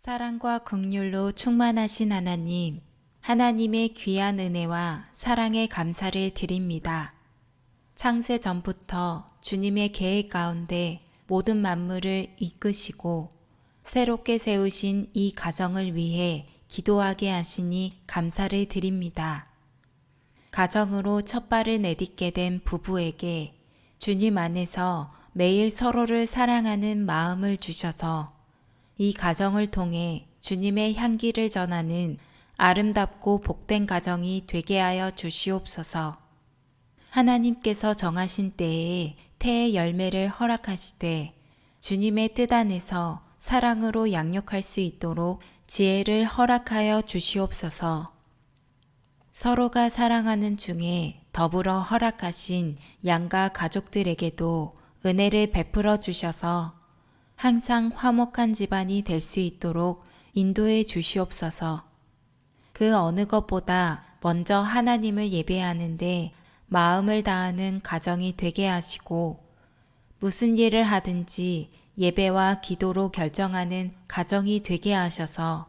사랑과 극률로 충만하신 하나님, 하나님의 귀한 은혜와 사랑에 감사를 드립니다. 창세 전부터 주님의 계획 가운데 모든 만물을 이끄시고 새롭게 세우신 이 가정을 위해 기도하게 하시니 감사를 드립니다. 가정으로 첫 발을 내딛게 된 부부에게 주님 안에서 매일 서로를 사랑하는 마음을 주셔서 이 가정을 통해 주님의 향기를 전하는 아름답고 복된 가정이 되게 하여 주시옵소서. 하나님께서 정하신 때에 태의 열매를 허락하시되 주님의 뜻 안에서 사랑으로 양육할 수 있도록 지혜를 허락하여 주시옵소서. 서로가 사랑하는 중에 더불어 허락하신 양가 가족들에게도 은혜를 베풀어 주셔서 항상 화목한 집안이 될 수 있도록 인도해 주시옵소서. 그 어느 것보다 먼저 하나님을 예배하는데 마음을 다하는 가정이 되게 하시고 무슨 일을 하든지 예배와 기도로 결정하는 가정이 되게 하셔서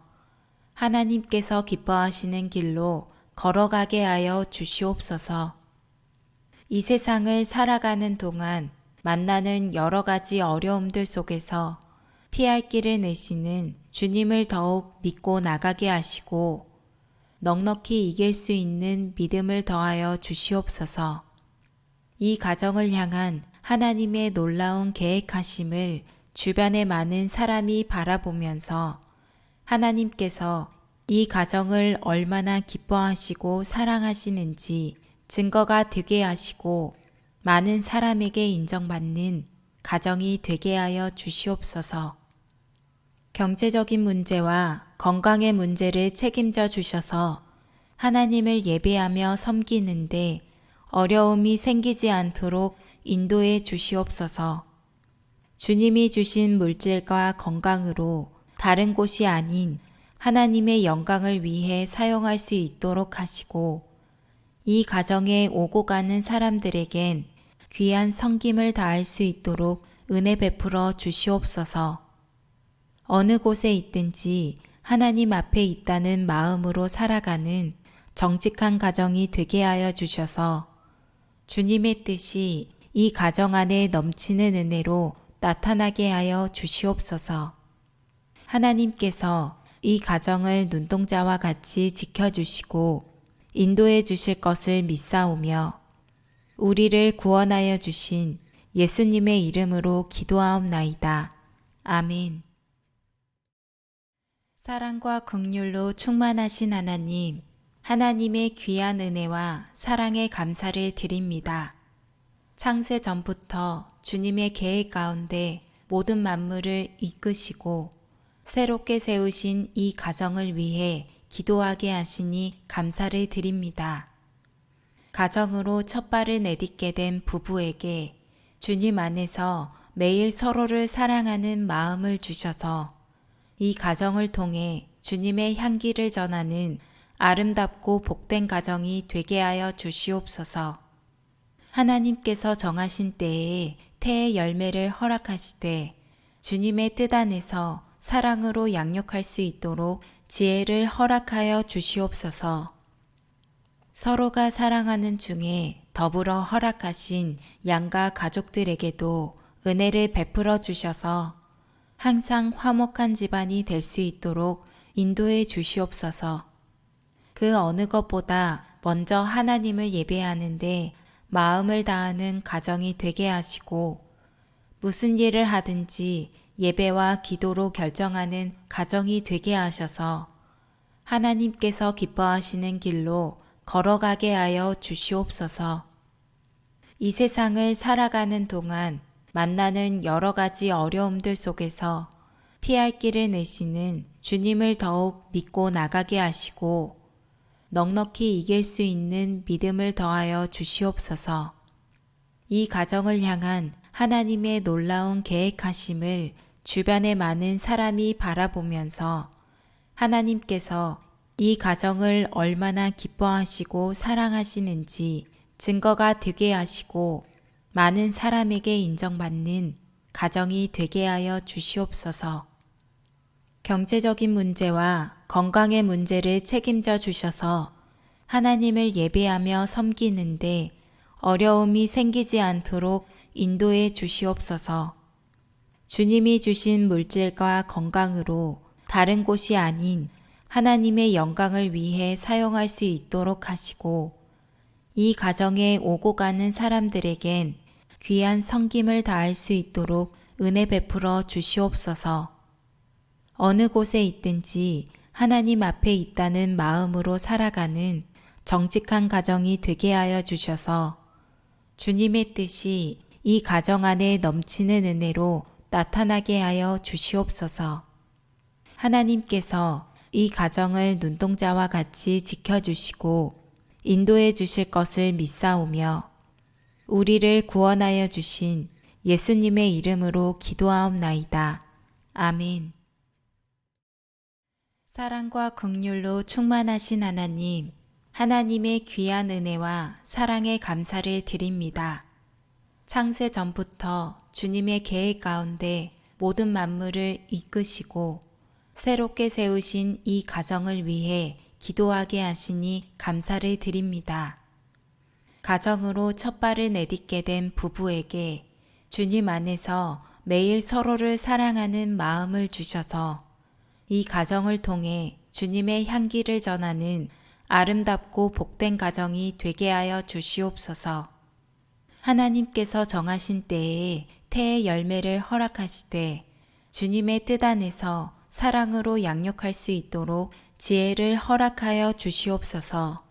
하나님께서 기뻐하시는 길로 걸어가게 하여 주시옵소서. 이 세상을 살아가는 동안 만나는 여러 가지 어려움들 속에서 피할 길을 내시는 주님을 더욱 믿고 나가게 하시고 넉넉히 이길 수 있는 믿음을 더하여 주시옵소서. 이 가정을 향한 하나님의 놀라운 계획하심을 주변의 많은 사람이 바라보면서 하나님께서 이 가정을 얼마나 기뻐하시고 사랑하시는지 증거가 되게 하시고 많은 사람에게 인정받는 가정이 되게 하여 주시옵소서. 경제적인 문제와 건강의 문제를 책임져 주셔서 하나님을 예배하며 섬기는데 어려움이 생기지 않도록 인도해 주시옵소서. 주님이 주신 물질과 건강으로 다른 곳이 아닌 하나님의 영광을 위해 사용할 수 있도록 하시고 이 가정에 오고 가는 사람들에겐 귀한 성김을 다할 수 있도록 은혜 베풀어 주시옵소서. 어느 곳에 있든지 하나님 앞에 있다는 마음으로 살아가는 정직한 가정이 되게 하여 주셔서 주님의 뜻이 이 가정 안에 넘치는 은혜로 나타나게 하여 주시옵소서. 하나님께서 이 가정을 눈동자와 같이 지켜주시고 인도해 주실 것을 믿사오며 우리를 구원하여 주신 예수님의 이름으로 기도하옵나이다. 아멘. 사랑과 극률로 충만하신 하나님, 하나님의 귀한 은혜와 사랑에 감사를 드립니다. 창세 전부터 주님의 계획 가운데 모든 만물을 이끄시고 새롭게 세우신 이 가정을 위해 기도하게 하시니 감사를 드립니다. 가정으로 첫 발을 내딛게 된 부부에게 주님 안에서 매일 서로를 사랑하는 마음을 주셔서 이 가정을 통해 주님의 향기를 전하는 아름답고 복된 가정이 되게 하여 주시옵소서. 하나님께서 정하신 때에 태의 열매를 허락하시되 주님의 뜻 안에서 사랑으로 양육할 수 있도록 지혜를 허락하여 주시옵소서. 서로가 사랑하는 중에 더불어 허락하신 양가 가족들에게도 은혜를 베풀어 주셔서 항상 화목한 집안이 될 수 있도록 인도해 주시옵소서. 그 어느 것보다 먼저 하나님을 예배하는데 마음을 다하는 가정이 되게 하시고 무슨 일을 하든지 예배와 기도로 결정하는 가정이 되게 하셔서 하나님께서 기뻐하시는 길로 걸어가게 하여 주시옵소서. 이 세상을 살아가는 동안 만나는 여러 가지 어려움들 속에서 피할 길을 내시는 주님을 더욱 믿고 나가게 하시고 넉넉히 이길 수 있는 믿음을 더하여 주시옵소서. 이 가정을 향한 하나님의 놀라운 계획하심을 주변의 많은 사람이 바라보면서 하나님께서 이 가정을 얼마나 기뻐하시고 사랑하시는지 증거가 되게 하시고 많은 사람에게 인정받는 가정이 되게 하여 주시옵소서. 경제적인 문제와 건강의 문제를 책임져 주셔서 하나님을 예배하며 섬기는데 어려움이 생기지 않도록 인도해 주시옵소서. 주님이 주신 물질과 건강으로 다른 곳이 아닌 하나님의 영광을 위해 사용할 수 있도록 하시고 이 가정에 오고 가는 사람들에겐 귀한 성김을 다할 수 있도록 은혜 베풀어 주시옵소서. 어느 곳에 있든지 하나님 앞에 있다는 마음으로 살아가는 정직한 가정이 되게 하여 주셔서 주님의 뜻이 이 가정 안에 넘치는 은혜로 나타나게 하여 주시옵소서. 하나님께서 이 가정을 눈동자와 같이 지켜주시고 인도해 주실 것을 믿사오며 우리를 구원하여 주신 예수님의 이름으로 기도하옵나이다. 아멘. 사랑과 극률로 충만하신 하나님, 하나님의 귀한 은혜와 사랑에 감사를 드립니다. 창세 전부터 주님의 계획 가운데 모든 만물을 이끄시고 새롭게 세우신 이 가정을 위해 기도하게 하시니 감사를 드립니다. 가정으로 첫 발을 내딛게 된 부부에게 주님 안에서 매일 서로를 사랑하는 마음을 주셔서 이 가정을 통해 주님의 향기를 전하는 아름답고 복된 가정이 되게 하여 주시옵소서. 하나님께서 정하신 때에 태의 열매를 허락하시되 주님의 뜻 안에서 사랑으로 양육할 수 있도록 지혜를 허락하여 주시옵소서.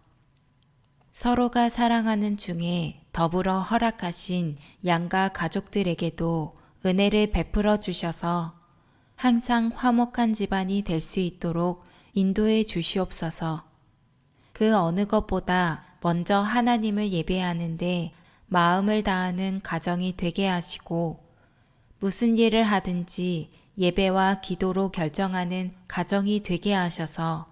서로가 사랑하는 중에 더불어 허락하신 양가 가족들에게도 은혜를 베풀어 주셔서 항상 화목한 집안이 될 수 있도록 인도해 주시옵소서. 그 어느 것보다 먼저 하나님을 예배하는데 마음을 다하는 가정이 되게 하시고 무슨 일을 하든지 예배와 기도로 결정하는 가정이 되게 하셔서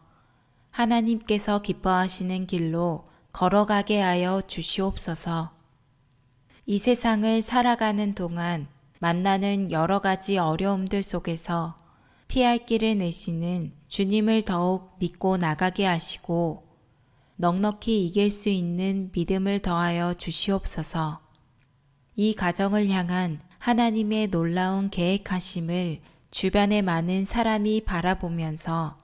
하나님께서 기뻐하시는 길로 걸어가게 하여 주시옵소서. 이 세상을 살아가는 동안 만나는 여러 가지 어려움들 속에서 피할 길을 내시는 주님을 더욱 믿고 나가게 하시고 넉넉히 이길 수 있는 믿음을 더하여 주시옵소서. 이 가정을 향한 하나님의 놀라운 계획하심을 주변의 많은 사람이 바라보면서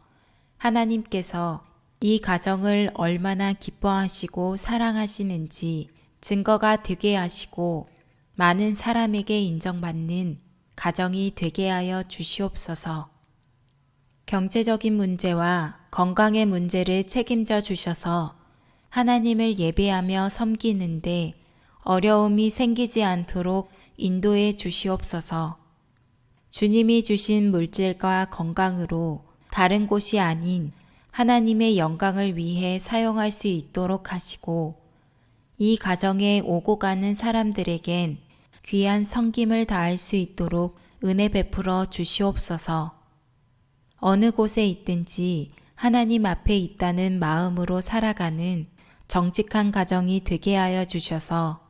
하나님께서 이 가정을 얼마나 기뻐하시고 사랑하시는지 증거가 되게 하시고 많은 사람에게 인정받는 가정이 되게 하여 주시옵소서. 경제적인 문제와 건강의 문제를 책임져 주셔서 하나님을 예배하며 섬기는데 어려움이 생기지 않도록 인도해 주시옵소서. 주님이 주신 물질과 건강으로 다른 곳이 아닌 하나님의 영광을 위해 사용할 수 있도록 하시고 이 가정에 오고 가는 사람들에겐 귀한 성김을 다할 수 있도록 은혜 베풀어 주시옵소서. 어느 곳에 있든지 하나님 앞에 있다는 마음으로 살아가는 정직한 가정이 되게 하여 주셔서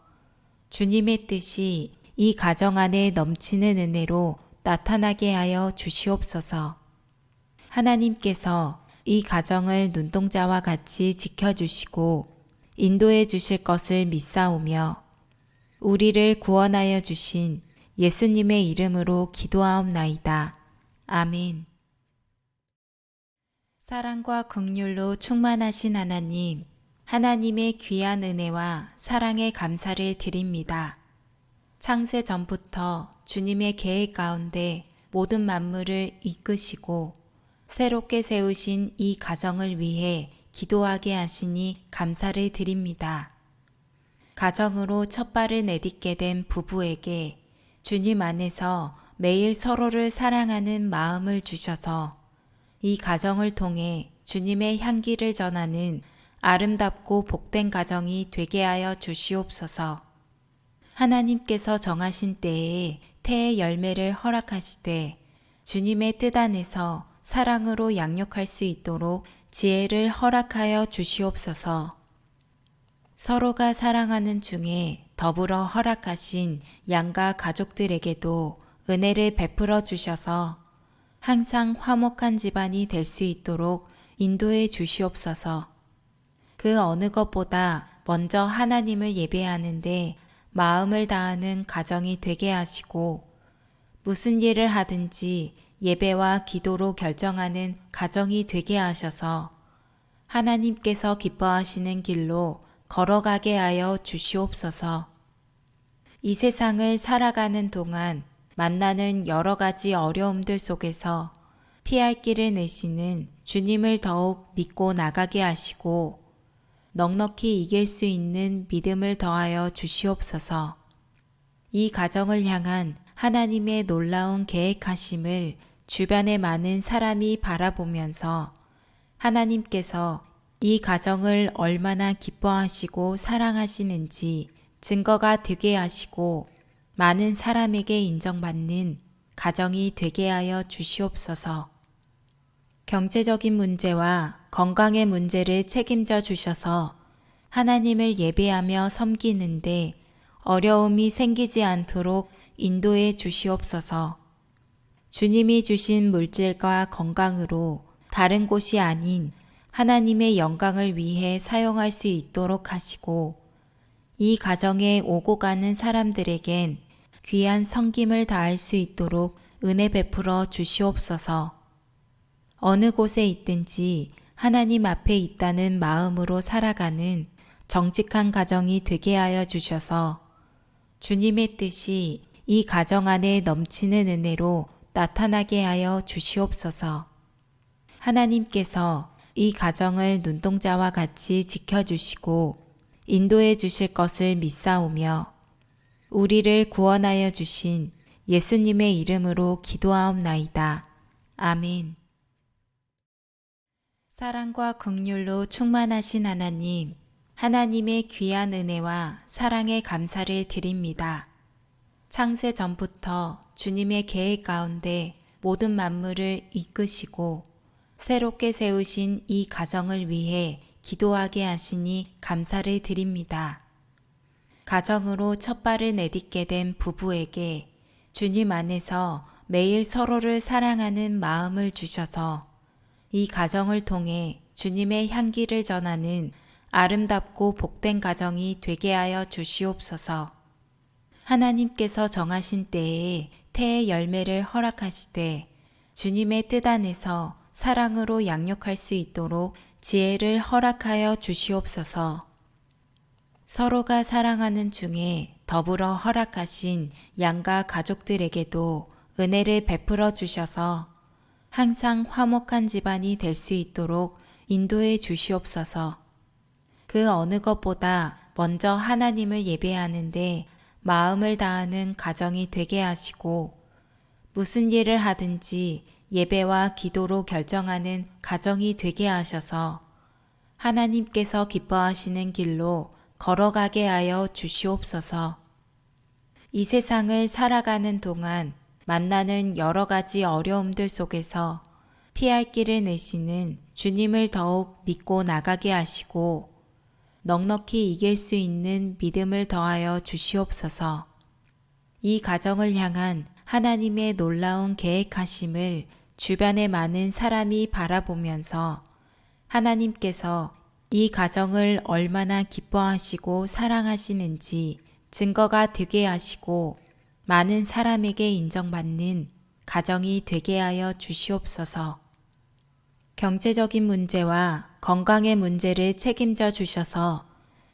주님의 뜻이 이 가정 안에 넘치는 은혜로 나타나게 하여 주시옵소서. 하나님께서 이 가정을 눈동자와 같이 지켜주시고 인도해 주실 것을 믿사오며 우리를 구원하여 주신 예수님의 이름으로 기도하옵나이다. 아멘. 사랑과 극률로 충만하신 하나님, 하나님의 귀한 은혜와 사랑에 감사를 드립니다. 창세 전부터 주님의 계획 가운데 모든 만물을 이끄시고 새롭게 세우신 이 가정을 위해 기도하게 하시니 감사를 드립니다. 가정으로 첫 발을 내딛게 된 부부에게 주님 안에서 매일 서로를 사랑하는 마음을 주셔서 이 가정을 통해 주님의 향기를 전하는 아름답고 복된 가정이 되게 하여 주시옵소서. 하나님께서 정하신 때에 태의 열매를 허락하시되 주님의 뜻 안에서 사랑으로 양육할 수 있도록 지혜를 허락하여 주시옵소서. 서로가 사랑하는 중에 더불어 허락하신 양가 가족들에게도 은혜를 베풀어 주셔서 항상 화목한 집안이 될 수 있도록 인도해 주시옵소서. 그 어느 것보다 먼저 하나님을 예배하는데 마음을 다하는 가정이 되게 하시고 무슨 일을 하든지 예배와 기도로 결정하는 가정이 되게 하셔서 하나님께서 기뻐하시는 길로 걸어가게 하여 주시옵소서. 이 세상을 살아가는 동안 만나는 여러 가지 어려움들 속에서 피할 길을 내시는 주님을 더욱 믿고 나가게 하시고 넉넉히 이길 수 있는 믿음을 더하여 주시옵소서. 이 가정을 향한 하나님의 놀라운 계획하심을 주변의 많은 사람이 바라보면서 하나님께서 이 가정을 얼마나 기뻐하시고 사랑하시는지 증거가 되게 하시고 많은 사람에게 인정받는 가정이 되게 하여 주시옵소서. 경제적인 문제와 건강의 문제를 책임져 주셔서 하나님을 예배하며 섬기는데 어려움이 생기지 않도록 인도해 주시옵소서. 주님이 주신 물질과 건강으로 다른 곳이 아닌 하나님의 영광을 위해 사용할 수 있도록 하시고 이 가정에 오고 가는 사람들에겐 귀한 성김을 다할 수 있도록 은혜 베풀어 주시옵소서. 어느 곳에 있든지 하나님 앞에 있다는 마음으로 살아가는 정직한 가정이 되게 하여 주셔서 주님의 뜻이 이 가정 안에 넘치는 은혜로 나타나게 하여 주시옵소서. 하나님께서 이 가정을 눈동자와 같이 지켜주시고 인도해 주실 것을 믿사오며 우리를 구원하여 주신 예수님의 이름으로 기도하옵나이다. 아멘. 사랑과 극률로 충만하신 하나님, 하나님의 귀한 은혜와 사랑에 감사를 드립니다. 창세 전부터 주님의 계획 가운데 모든 만물을 이끄시고 새롭게 세우신 이 가정을 위해 기도하게 하시니 감사를 드립니다. 가정으로 첫 발을 내딛게 된 부부에게 주님 안에서 매일 서로를 사랑하는 마음을 주셔서 이 가정을 통해 주님의 향기를 전하는 아름답고 복된 가정이 되게 하여 주시옵소서. 하나님께서 정하신 때에 태의 열매를 허락하시되 주님의 뜻 안에서 사랑으로 양육할 수 있도록 지혜를 허락하여 주시옵소서. 서로가 사랑하는 중에 더불어 허락하신 양가 가족들에게도 은혜를 베풀어 주셔서 항상 화목한 집안이 될 수 있도록 인도해 주시옵소서. 그 어느 것보다 먼저 하나님을 예배하는데 마음을 다하는 가정이 되게 하시고 무슨 일을 하든지 예배와 기도로 결정하는 가정이 되게 하셔서 하나님께서 기뻐하시는 길로 걸어가게 하여 주시옵소서. 이 세상을 살아가는 동안 만나는 여러 가지 어려움들 속에서 피할 길을 내시는 주님을 더욱 믿고 나가게 하시고 넉넉히 이길 수 있는 믿음을 더하여 주시옵소서. 이 가정을 향한 하나님의 놀라운 계획하심을 주변의 많은 사람이 바라보면서 하나님께서 이 가정을 얼마나 기뻐하시고 사랑하시는지 증거가 되게 하시고 많은 사람에게 인정받는 가정이 되게 하여 주시옵소서. 경제적인 문제와 건강의 문제를 책임져 주셔서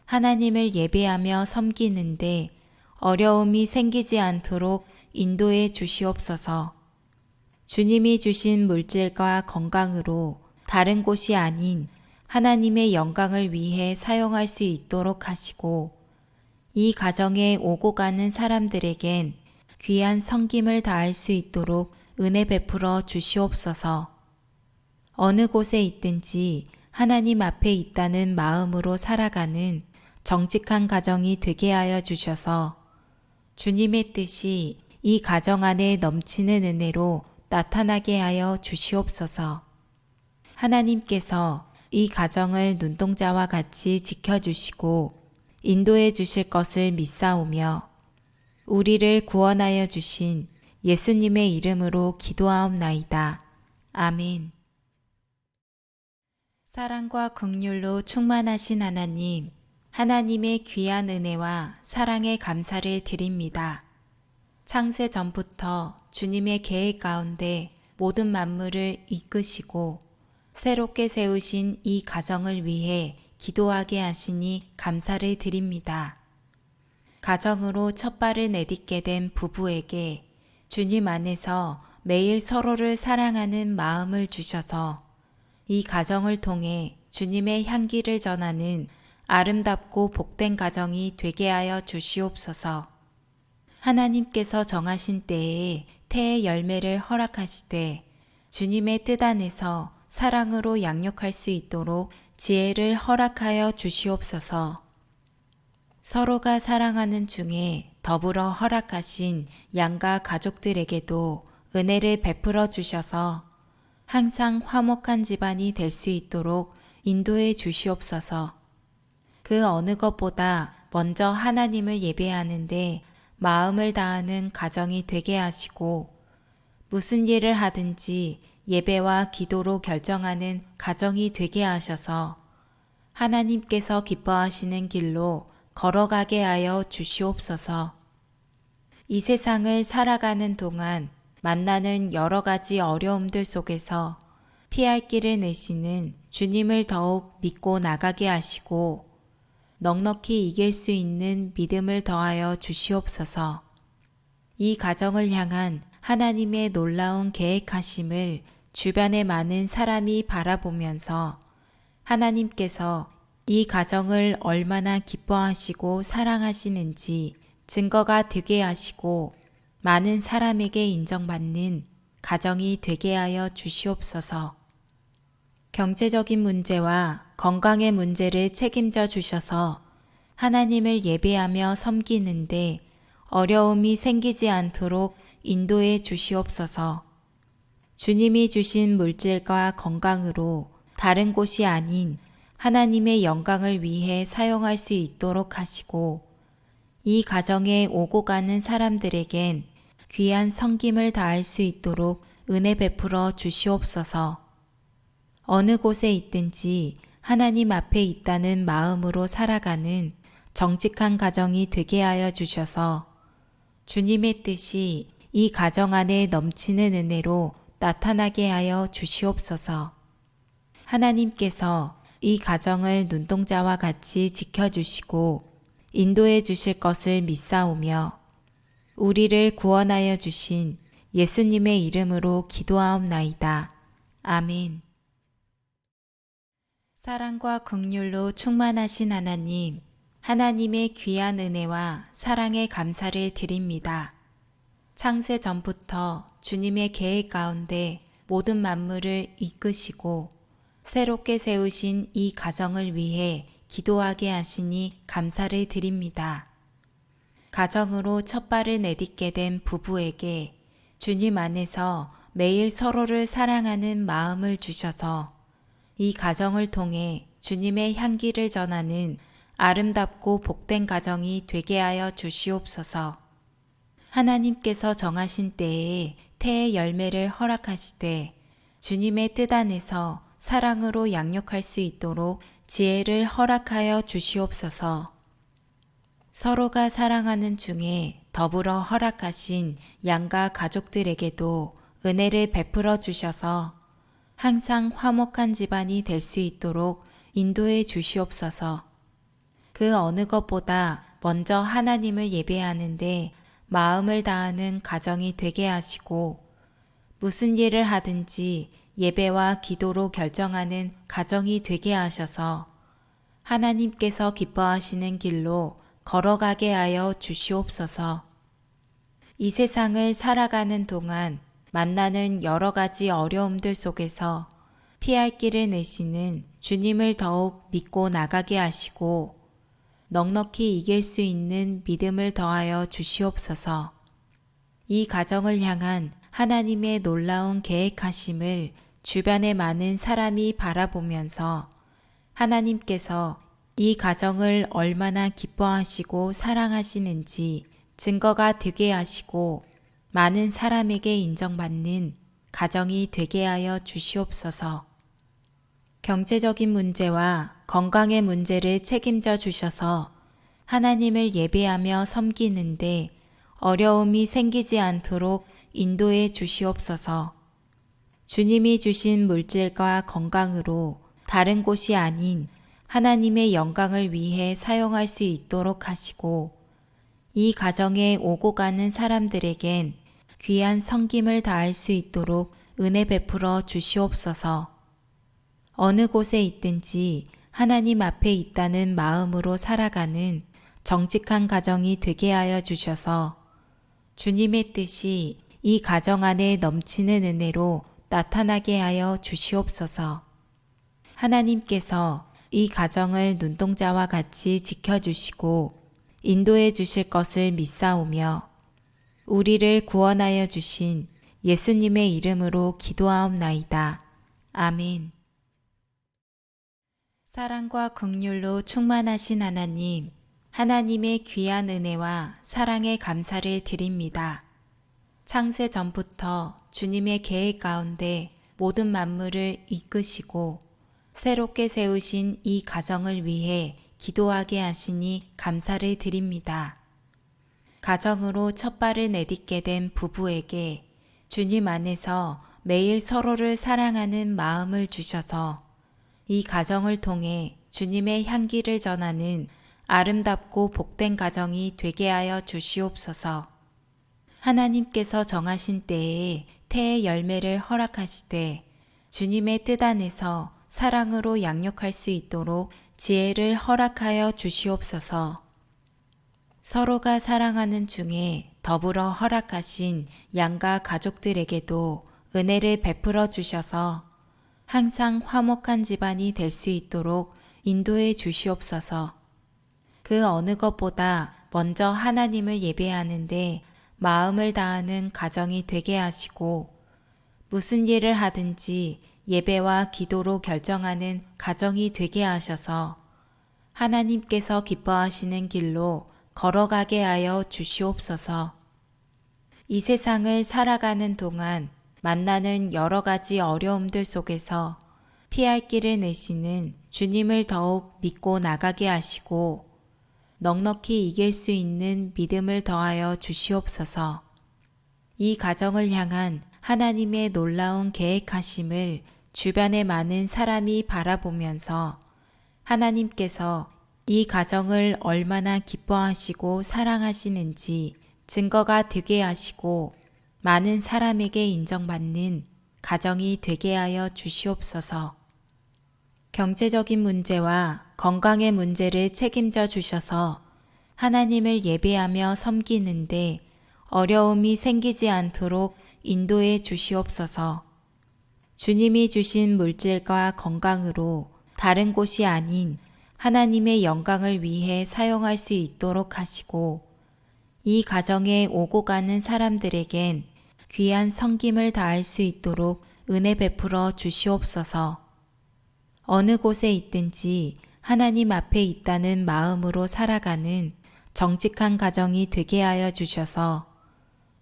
하나님을 예배하며 섬기는데 어려움이 생기지 않도록 인도해 주시옵소서. 주님이 주신 물질과 건강으로 다른 곳이 아닌 하나님의 영광을 위해 사용할 수 있도록 하시고 이 가정에 오고 가는 사람들에겐 귀한 성김을 다할 수 있도록 은혜 베풀어 주시옵소서. 어느 곳에 있든지 하나님 앞에 있다는 마음으로 살아가는 정직한 가정이 되게 하여 주셔서 주님의 뜻이 이 가정 안에 넘치는 은혜로 나타나게 하여 주시옵소서. 하나님께서 이 가정을 눈동자와 같이 지켜주시고 인도해 주실 것을 믿사오며 우리를 구원하여 주신 예수님의 이름으로 기도하옵나이다. 아멘. 사랑과 극률로 충만하신 하나님, 하나님의 귀한 은혜와 사랑에 감사를 드립니다. 창세 전부터 주님의 계획 가운데 모든 만물을 이끄시고 새롭게 세우신 이 가정을 위해 기도하게 하시니 감사를 드립니다. 가정으로 첫 발을 내딛게 된 부부에게 주님 안에서 매일 서로를 사랑하는 마음을 주셔서 이 가정을 통해 주님의 향기를 전하는 아름답고 복된 가정이 되게 하여 주시옵소서. 하나님께서 정하신 때에 태의 열매를 허락하시되 주님의 뜻 안에서 사랑으로 양육할 수 있도록 지혜를 허락하여 주시옵소서. 서로가 사랑하는 중에 더불어 허락하신 양가 가족들에게도 은혜를 베풀어 주셔서 항상 화목한 집안이 될 수 있도록 인도해 주시옵소서. 그 어느 것보다 먼저 하나님을 예배하는데 마음을 다하는 가정이 되게 하시고 무슨 일을 하든지 예배와 기도로 결정하는 가정이 되게 하셔서 하나님께서 기뻐하시는 길로 걸어가게 하여 주시옵소서. 이 세상을 살아가는 동안 만나는 여러 가지 어려움들 속에서 피할 길을 내시는 주님을 더욱 믿고 나가게 하시고 넉넉히 이길 수 있는 믿음을 더하여 주시옵소서. 이 가정을 향한 하나님의 놀라운 계획하심을 주변의 많은 사람이 바라보면서 하나님께서 이 가정을 얼마나 기뻐하시고 사랑하시는지 증거가 되게 하시고 많은 사람에게 인정받는 가정이 되게 하여 주시옵소서. 경제적인 문제와 건강의 문제를 책임져 주셔서 하나님을 예배하며 섬기는데 어려움이 생기지 않도록 인도해 주시옵소서. 주님이 주신 물질과 건강으로 다른 곳이 아닌 하나님의 영광을 위해 사용할 수 있도록 하시고 이 가정에 오고 가는 사람들에겐 귀한 성김을 다할 수 있도록 은혜 베풀어 주시옵소서. 어느 곳에 있든지 하나님 앞에 있다는 마음으로 살아가는 정직한 가정이 되게 하여 주셔서 주님의 뜻이 이 가정 안에 넘치는 은혜로 나타나게 하여 주시옵소서. 하나님께서 이 가정을 눈동자와 같이 지켜주시고 인도해 주실 것을 믿사오며 우리를 구원하여 주신 예수님의 이름으로 기도하옵나이다. 아멘. 사랑과 극률로 충만하신 하나님, 하나님의 귀한 은혜와 사랑에 감사를 드립니다. 창세 전부터 주님의 계획 가운데 모든 만물을 이끄시고 새롭게 세우신 이 가정을 위해 기도하게 하시니 감사를 드립니다. 가정으로 첫 발을 내딛게 된 부부에게 주님 안에서 매일 서로를 사랑하는 마음을 주셔서 이 가정을 통해 주님의 향기를 전하는 아름답고 복된 가정이 되게 하여 주시옵소서. 하나님께서 정하신 때에 태의 열매를 허락하시되 주님의 뜻 안에서 사랑으로 양육할 수 있도록 지혜를 허락하여 주시옵소서. 서로가 사랑하는 중에 더불어 허락하신 양가 가족들에게도 은혜를 베풀어 주셔서 항상 화목한 집안이 될 수 있도록 인도해 주시옵소서. 그 어느 것보다 먼저 하나님을 예배하는데 마음을 다하는 가정이 되게 하시고 무슨 일을 하든지 예배와 기도로 결정하는 가정이 되게 하셔서 하나님께서 기뻐하시는 길로 걸어가게 하여 주시옵소서. 이 세상을 살아가는 동안 만나는 여러 가지 어려움들 속에서 피할 길을 내시는 주님을 더욱 믿고 나가게 하시고 넉넉히 이길 수 있는 믿음을 더하여 주시옵소서. 이 가정을 향한 하나님의 놀라운 계획하심을 주변의 많은 사람이 바라보면서 하나님께서 이 가정을 얼마나 기뻐하시고 사랑하시는지 증거가 되게 하시고 많은 사람에게 인정받는 가정이 되게 하여 주시옵소서. 경제적인 문제와 건강의 문제를 책임져 주셔서 하나님을 예배하며 섬기는데 어려움이 생기지 않도록 인도해 주시옵소서. 주님이 주신 물질과 건강으로 다른 곳이 아닌 하나님의 영광을 위해 사용할 수 있도록 하시고 이 가정에 오고 가는 사람들에겐 귀한 성김을 다할 수 있도록 은혜 베풀어 주시옵소서. 어느 곳에 있든지 하나님 앞에 있다는 마음으로 살아가는 정직한 가정이 되게 하여 주셔서 주님의 뜻이 이 가정 안에 넘치는 은혜로 나타나게 하여 주시옵소서. 하나님께서 이 가정을 눈동자와 같이 지켜주시고 인도해 주실 것을 믿사오며 우리를 구원하여 주신 예수님의 이름으로 기도하옵나이다. 아멘. 사랑과 극률로 충만하신 하나님, 하나님의 귀한 은혜와 사랑에 감사를 드립니다. 창세 전부터 주님의 계획 가운데 모든 만물을 이끄시고 새롭게 세우신 이 가정을 위해 기도하게 하시니 감사를 드립니다. 가정으로 첫 발을 내딛게 된 부부에게 주님 안에서 매일 서로를 사랑하는 마음을 주셔서 이 가정을 통해 주님의 향기를 전하는 아름답고 복된 가정이 되게 하여 주시옵소서. 하나님께서 정하신 때에 태의 열매를 허락하시되 주님의 뜻 안에서 사랑으로 양육할 수 있도록 지혜를 허락하여 주시옵소서. 서로가 사랑하는 중에 더불어 허락하신 양가 가족들에게도 은혜를 베풀어 주셔서 항상 화목한 집안이 될 수 있도록 인도해 주시옵소서. 그 어느 것보다 먼저 하나님을 예배하는데 마음을 다하는 가정이 되게 하시고 무슨 일을 하든지 예배와 기도로 결정하는 가정이 되게 하셔서 하나님께서 기뻐하시는 길로 걸어가게 하여 주시옵소서. 이 세상을 살아가는 동안 만나는 여러 가지 어려움들 속에서 피할 길을 내시는 주님을 더욱 믿고 나가게 하시고 넉넉히 이길 수 있는 믿음을 더하여 주시옵소서. 이 가정을 향한 하나님의 놀라운 계획하심을 주변의 많은 사람이 바라보면서 하나님께서 이 가정을 얼마나 기뻐하시고 사랑하시는지 증거가 되게 하시고 많은 사람에게 인정받는 가정이 되게 하여 주시옵소서. 경제적인 문제와 건강의 문제를 책임져 주셔서 하나님을 예배하며 섬기는데 어려움이 생기지 않도록 인도해 주시옵소서. 주님이 주신 물질과 건강으로 다른 곳이 아닌 하나님의 영광을 위해 사용할 수 있도록 하시고 이 가정에 오고 가는 사람들에겐 귀한 성김을 다할 수 있도록 은혜 베풀어 주시옵소서. 어느 곳에 있든지 하나님 앞에 있다는 마음으로 살아가는 정직한 가정이 되게 하여 주셔서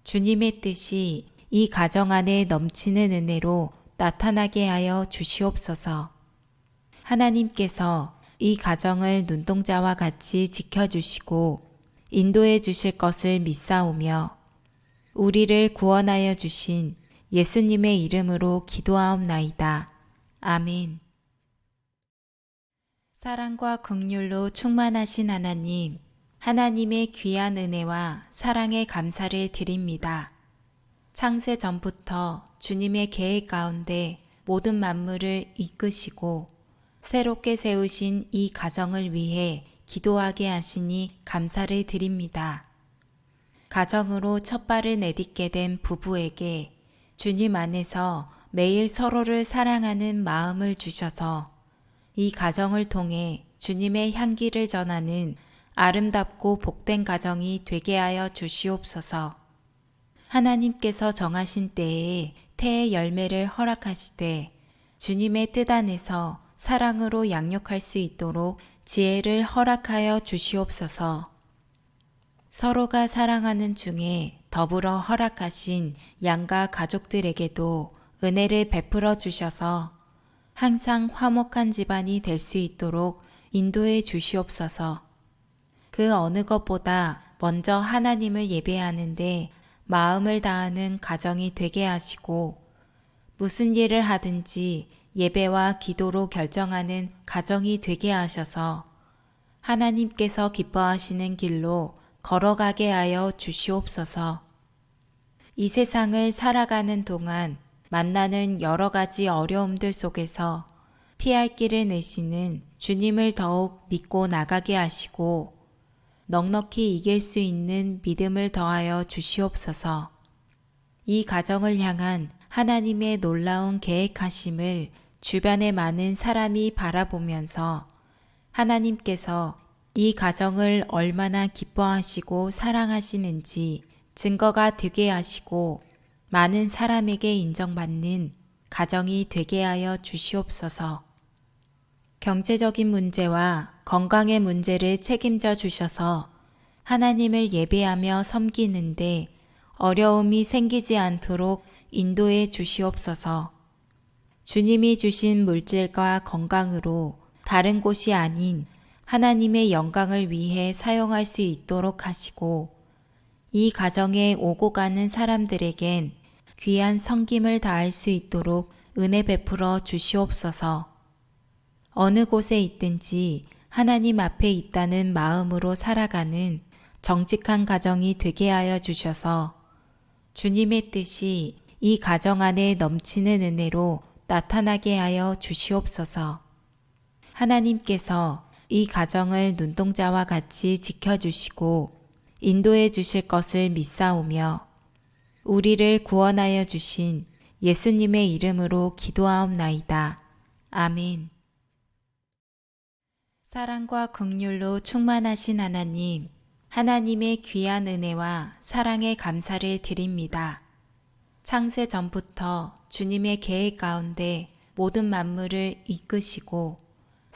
주님의 뜻이 이 가정 안에 넘치는 은혜로 나타나게 하여 주시옵소서. 하나님께서 이 가정을 눈동자와 같이 지켜주시고 인도해 주실 것을 믿사오며 우리를 구원하여 주신 예수님의 이름으로 기도하옵나이다. 아멘. 사랑과 극률로 충만하신 하나님, 하나님의 귀한 은혜와 사랑에 감사를 드립니다. 창세 전부터 주님의 계획 가운데 모든 만물을 이끄시고 새롭게 세우신 이 가정을 위해 기도하게 하시니 감사를 드립니다. 가정으로 첫 발을 내딛게 된 부부에게 주님 안에서 매일 서로를 사랑하는 마음을 주셔서 이 가정을 통해 주님의 향기를 전하는 아름답고 복된 가정이 되게 하여 주시옵소서. 하나님께서 정하신 때에 태의 열매를 허락하시되 주님의 뜻 안에서 사랑으로 양육할 수 있도록 지혜를 허락하여 주시옵소서. 서로가 사랑하는 중에 더불어 허락하신 양가 가족들에게도 은혜를 베풀어 주셔서 항상 화목한 집안이 될 수 있도록 인도해 주시옵소서. 그 어느 것보다 먼저 하나님을 예배하는데 마음을 다하는 가정이 되게 하시고 무슨 일을 하든지 예배와 기도로 결정하는 가정이 되게 하셔서 하나님께서 기뻐하시는 길로 걸어가게 하여 주시옵소서. 이 세상을 살아가는 동안 만나는 여러 가지 어려움들 속에서 피할 길을 내시는 주님을 더욱 믿고 나가게 하시고 넉넉히 이길 수 있는 믿음을 더하여 주시옵소서. 이 가정을 향한 하나님의 놀라운 계획하심을 주변의 많은 사람이 바라보면서 하나님께서 이 가정을 얼마나 기뻐하시고 사랑하시는지 증거가 되게 하시고 많은 사람에게 인정받는 가정이 되게 하여 주시옵소서. 경제적인 문제와 건강의 문제를 책임져 주셔서 하나님을 예배하며 섬기는데 어려움이 생기지 않도록 인도해 주시옵소서. 주님이 주신 물질과 건강으로 다른 곳이 아닌 하나님의 영광을 위해 사용할 수 있도록 하시고 이 가정에 오고 가는 사람들에겐 귀한 성김을 다할 수 있도록 은혜 베풀어 주시옵소서. 어느 곳에 있든지 하나님 앞에 있다는 마음으로 살아가는 정직한 가정이 되게 하여 주셔서 주님의 뜻이 이 가정 안에 넘치는 은혜로 나타나게 하여 주시옵소서. 하나님께서 이 가정을 눈동자와 같이 지켜주시고 인도해 주실 것을 믿사오며 우리를 구원하여 주신 예수님의 이름으로 기도하옵나이다. 아멘. 사랑과 극률로 충만하신 하나님, 하나님의 귀한 은혜와 사랑에 감사를 드립니다. 창세 전부터 주님의 계획 가운데 모든 만물을 이끄시고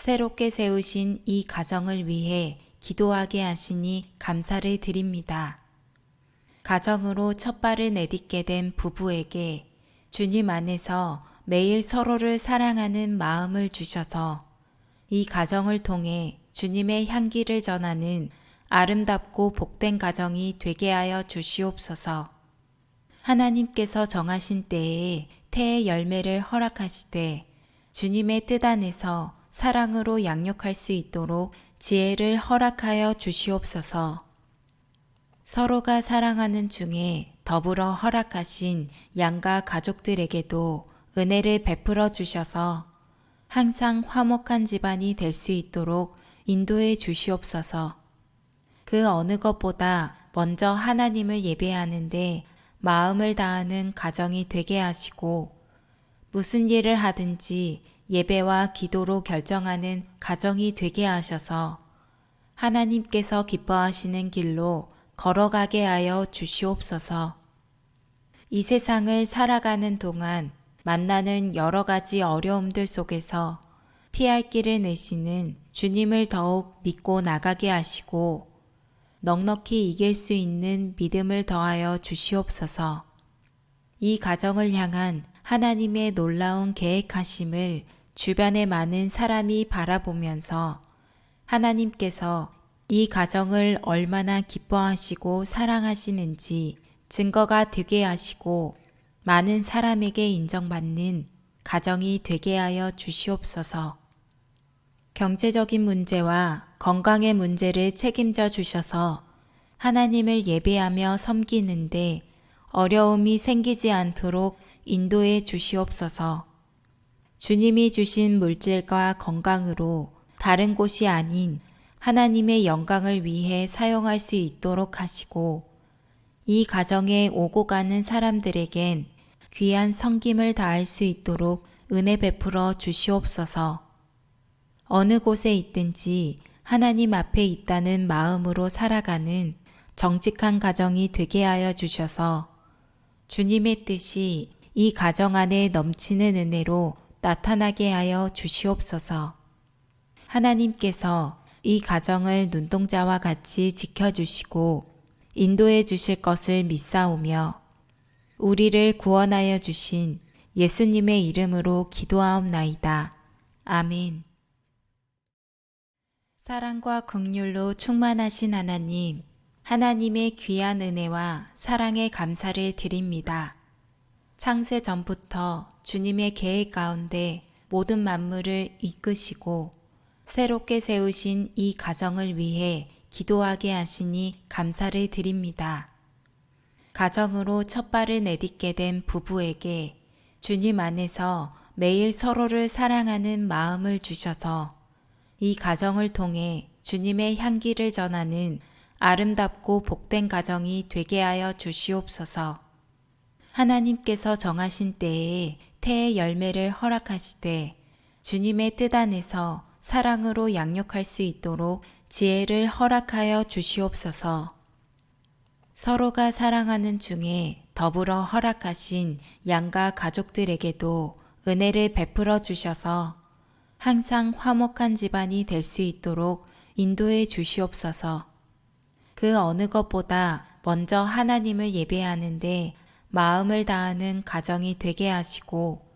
새롭게 세우신 이 가정을 위해 기도하게 하시니 감사를 드립니다. 가정으로 첫 발을 내딛게 된 부부에게 주님 안에서 매일 서로를 사랑하는 마음을 주셔서 이 가정을 통해 주님의 향기를 전하는 아름답고 복된 가정이 되게 하여 주시옵소서. 하나님께서 정하신 때에 태의 열매를 허락하시되 주님의 뜻 안에서 사랑으로 양육할 수 있도록 지혜를 허락하여 주시옵소서. 서로가 사랑하는 중에 더불어 허락하신 양가 가족들에게도 은혜를 베풀어 주셔서 항상 화목한 집안이 될 수 있도록 인도해 주시옵소서. 그 어느 것보다 먼저 하나님을 예배하는데 마음을 다하는 가정이 되게 하시고 무슨 일을 하든지 예배와 기도로 결정하는 가정이 되게 하셔서 하나님께서 기뻐하시는 길로 걸어가게 하여 주시옵소서. 이 세상을 살아가는 동안 만나는 여러 가지 어려움들 속에서 피할 길을 내시는 주님을 더욱 믿고 나가게 하시고 넉넉히 이길 수 있는 믿음을 더하여 주시옵소서. 이 가정을 향한 하나님의 놀라운 계획하심을 주변의 많은 사람이 바라보면서 하나님께서 이 가정을 얼마나 기뻐하시고 사랑하시는지 증거가 되게 하시고 많은 사람에게 인정받는 가정이 되게 하여 주시옵소서. 경제적인 문제와 건강의 문제를 책임져 주셔서 하나님을 예배하며 섬기는데 어려움이 생기지 않도록 인도해 주시옵소서. 주님이 주신 물질과 건강으로 다른 곳이 아닌 하나님의 영광을 위해 사용할 수 있도록 하시고 이 가정에 오고 가는 사람들에겐 귀한 성김을 다할 수 있도록 은혜 베풀어 주시옵소서. 어느 곳에 있든지 하나님 앞에 있다는 마음으로 살아가는 정직한 가정이 되게 하여 주셔서 주님의 뜻이 이 가정 안에 넘치는 은혜로 나타나게 하여 주시옵소서. 하나님께서 이 가정을 눈동자와 같이 지켜주시고 인도해 주실 것을 믿사오며 우리를 구원하여 주신 예수님의 이름으로 기도하옵나이다. 아멘. 사랑과 극률로 충만하신 하나님, 하나님의 귀한 은혜와 사랑에 감사를 드립니다. 창세 전부터 주님의 계획 가운데 모든 만물을 이끄시고 새롭게 세우신 이 가정을 위해 기도하게 하시니 감사를 드립니다. 가정으로 첫 발을 내딛게 된 부부에게 주님 안에서 매일 서로를 사랑하는 마음을 주셔서 이 가정을 통해 주님의 향기를 전하는 아름답고 복된 가정이 되게 하여 주시옵소서. 하나님께서 정하신 때에 태의 열매를 허락하시되 주님의 뜻 안에서 사랑으로 양육할 수 있도록 지혜를 허락하여 주시옵소서. 서로가 사랑하는 중에 더불어 허락하신 양가 가족들에게도 은혜를 베풀어 주셔서 항상 화목한 집안이 될 수 있도록 인도해 주시옵소서. 그 어느 것보다 먼저 하나님을 예배하는데 마음을 다하는 가정이 되게 하시고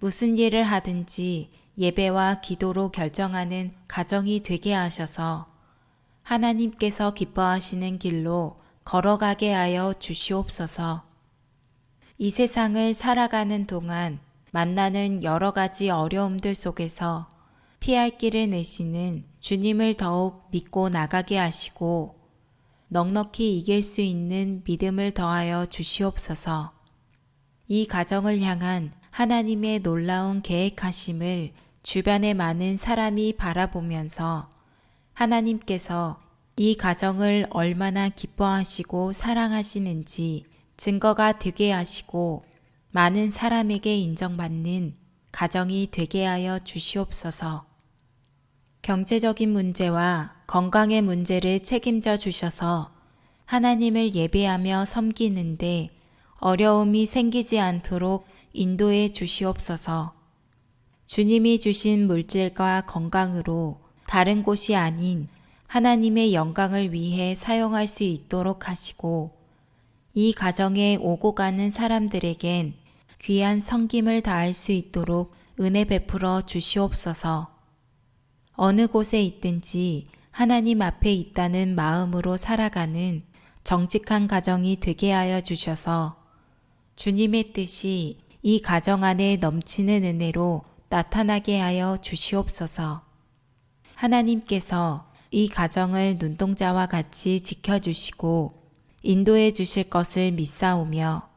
무슨 일을 하든지 예배와 기도로 결정하는 가정이 되게 하셔서 하나님께서 기뻐하시는 길로 걸어가게 하여 주시옵소서. 이 세상을 살아가는 동안 만나는 여러 가지 어려움들 속에서 피할 길을 내시는 주님을 더욱 믿고 나가게 하시고 넉넉히 이길 수 있는 믿음을 더하여 주시옵소서. 이 가정을 향한 하나님의 놀라운 계획하심을 주변의 많은 사람이 바라보면서 하나님께서 이 가정을 얼마나 기뻐하시고 사랑하시는지 증거가 되게 하시고 많은 사람에게 인정받는 가정이 되게 하여 주시옵소서. 경제적인 문제와 건강의 문제를 책임져 주셔서 하나님을 예배하며 섬기는데 어려움이 생기지 않도록 인도해 주시옵소서. 주님이 주신 물질과 건강으로 다른 곳이 아닌 하나님의 영광을 위해 사용할 수 있도록 하시고 이 가정에 오고 가는 사람들에겐 귀한 성김을 다할 수 있도록 은혜 베풀어 주시옵소서. 어느 곳에 있든지 하나님 앞에 있다는 마음으로 살아가는 정직한 가정이 되게 하여 주셔서 주님의 뜻이 이 가정 안에 넘치는 은혜로 나타나게 하여 주시옵소서. 하나님께서 이 가정을 눈동자와 같이 지켜주시고 인도해 주실 것을 믿사오며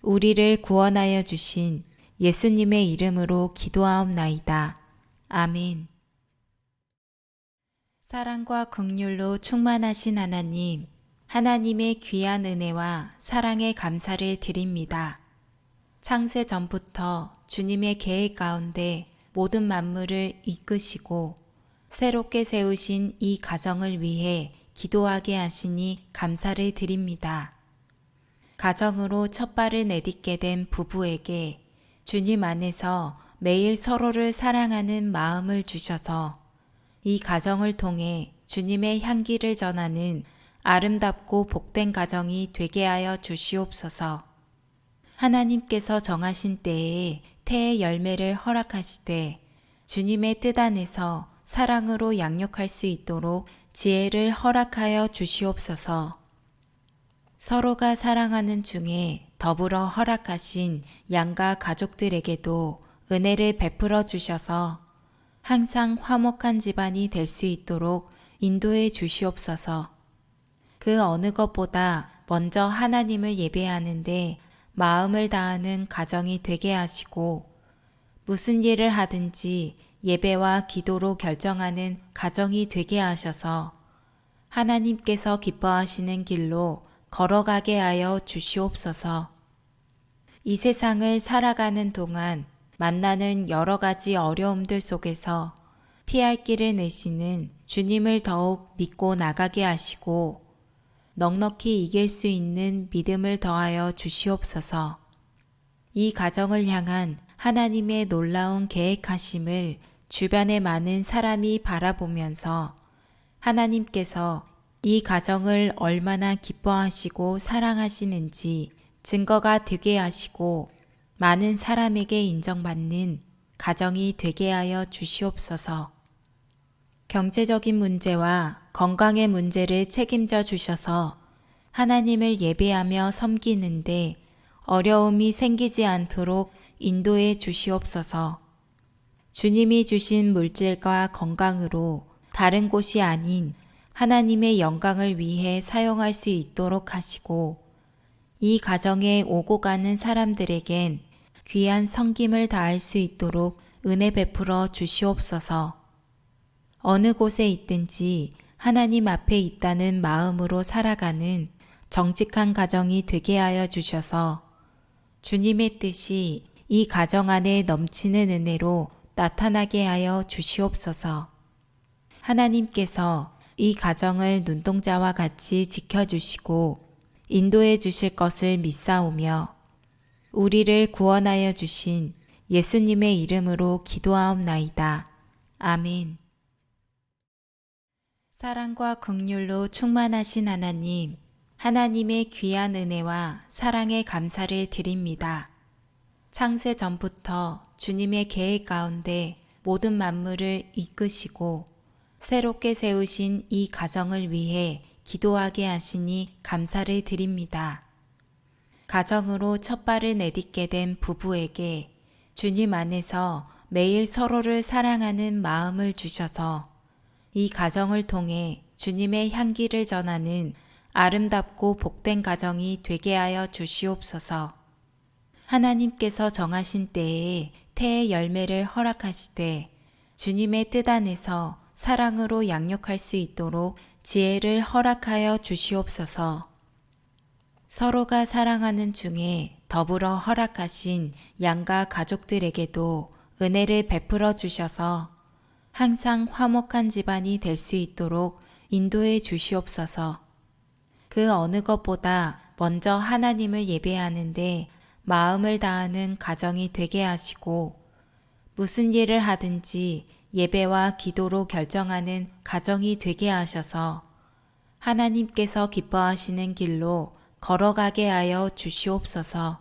우리를 구원하여 주신 예수님의 이름으로 기도하옵나이다. 아멘. 사랑과 극률로 충만하신 하나님, 하나님의 귀한 은혜와 사랑에 감사를 드립니다. 창세 전부터 주님의 계획 가운데 모든 만물을 이끄시고 새롭게 세우신 이 가정을 위해 기도하게 하시니 감사를 드립니다. 가정으로 첫 발을 내딛게 된 부부에게 주님 안에서 매일 서로를 사랑하는 마음을 주셔서 이 가정을 통해 주님의 향기를 전하는 아름답고 복된 가정이 되게 하여 주시옵소서. 하나님께서 정하신 때에 태의 열매를 허락하시되 주님의 뜻 안에서 사랑으로 양육할 수 있도록 지혜를 허락하여 주시옵소서. 서로가 사랑하는 중에 더불어 허락하신 양가 가족들에게도 은혜를 베풀어 주셔서 항상 화목한 집안이 될 수 있도록 인도해 주시옵소서. 그 어느 것보다 먼저 하나님을 예배하는데 마음을 다하는 가정이 되게 하시고 무슨 일을 하든지 예배와 기도로 결정하는 가정이 되게 하셔서 하나님께서 기뻐하시는 길로 걸어가게 하여 주시옵소서. 이 세상을 살아가는 동안 만나는 여러 가지 어려움들 속에서 피할 길을 내시는 주님을 더욱 믿고 나가게 하시고 넉넉히 이길 수 있는 믿음을 더하여 주시옵소서. 이 가정을 향한 하나님의 놀라운 계획하심을 주변의 많은 사람이 바라보면서 하나님께서 이 가정을 얼마나 기뻐하시고 사랑하시는지 증거가 되게 하시고 많은 사람에게 인정받는 가정이 되게 하여 주시옵소서. 경제적인 문제와 건강의 문제를 책임져 주셔서 하나님을 예배하며 섬기는데 어려움이 생기지 않도록 인도해 주시옵소서. 주님이 주신 물질과 건강으로 다른 곳이 아닌 하나님의 영광을 위해 사용할 수 있도록 하시고 이 가정에 오고 가는 사람들에겐 귀한 성김을 다할 수 있도록 은혜 베풀어 주시옵소서. 어느 곳에 있든지 하나님 앞에 있다는 마음으로 살아가는 정직한 가정이 되게 하여 주셔서 주님의 뜻이 이 가정 안에 넘치는 은혜로 나타나게 하여 주시옵소서. 하나님께서 이 가정을 눈동자와 같이 지켜주시고 인도해 주실 것을 믿사오며 우리를 구원하여 주신 예수님의 이름으로 기도하옵나이다. 아멘. 사랑과 극률로 충만하신 하나님, 하나님의 귀한 은혜와 사랑에 감사를 드립니다. 창세 전부터 주님의 계획 가운데 모든 만물을 이끄시고 새롭게 세우신 이 가정을 위해 기도하게 하시니 감사를 드립니다. 가정으로 첫 발을 내딛게 된 부부에게 주님 안에서 매일 서로를 사랑하는 마음을 주셔서 이 가정을 통해 주님의 향기를 전하는 아름답고 복된 가정이 되게 하여 주시옵소서. 하나님께서 정하신 때에 태의 열매를 허락하시되 주님의 뜻 안에서 사랑으로 양육할 수 있도록 지혜를 허락하여 주시옵소서. 서로가 사랑하는 중에 더불어 허락하신 양가 가족들에게도 은혜를 베풀어 주셔서 항상 화목한 집안이 될 수 있도록 인도해 주시옵소서. 그 어느 것보다 먼저 하나님을 예배하는데 마음을 다하는 가정이 되게 하시고 무슨 일을 하든지 예배와 기도로 결정하는 가정이 되게 하셔서 하나님께서 기뻐하시는 길로 걸어가게 하여 주시옵소서.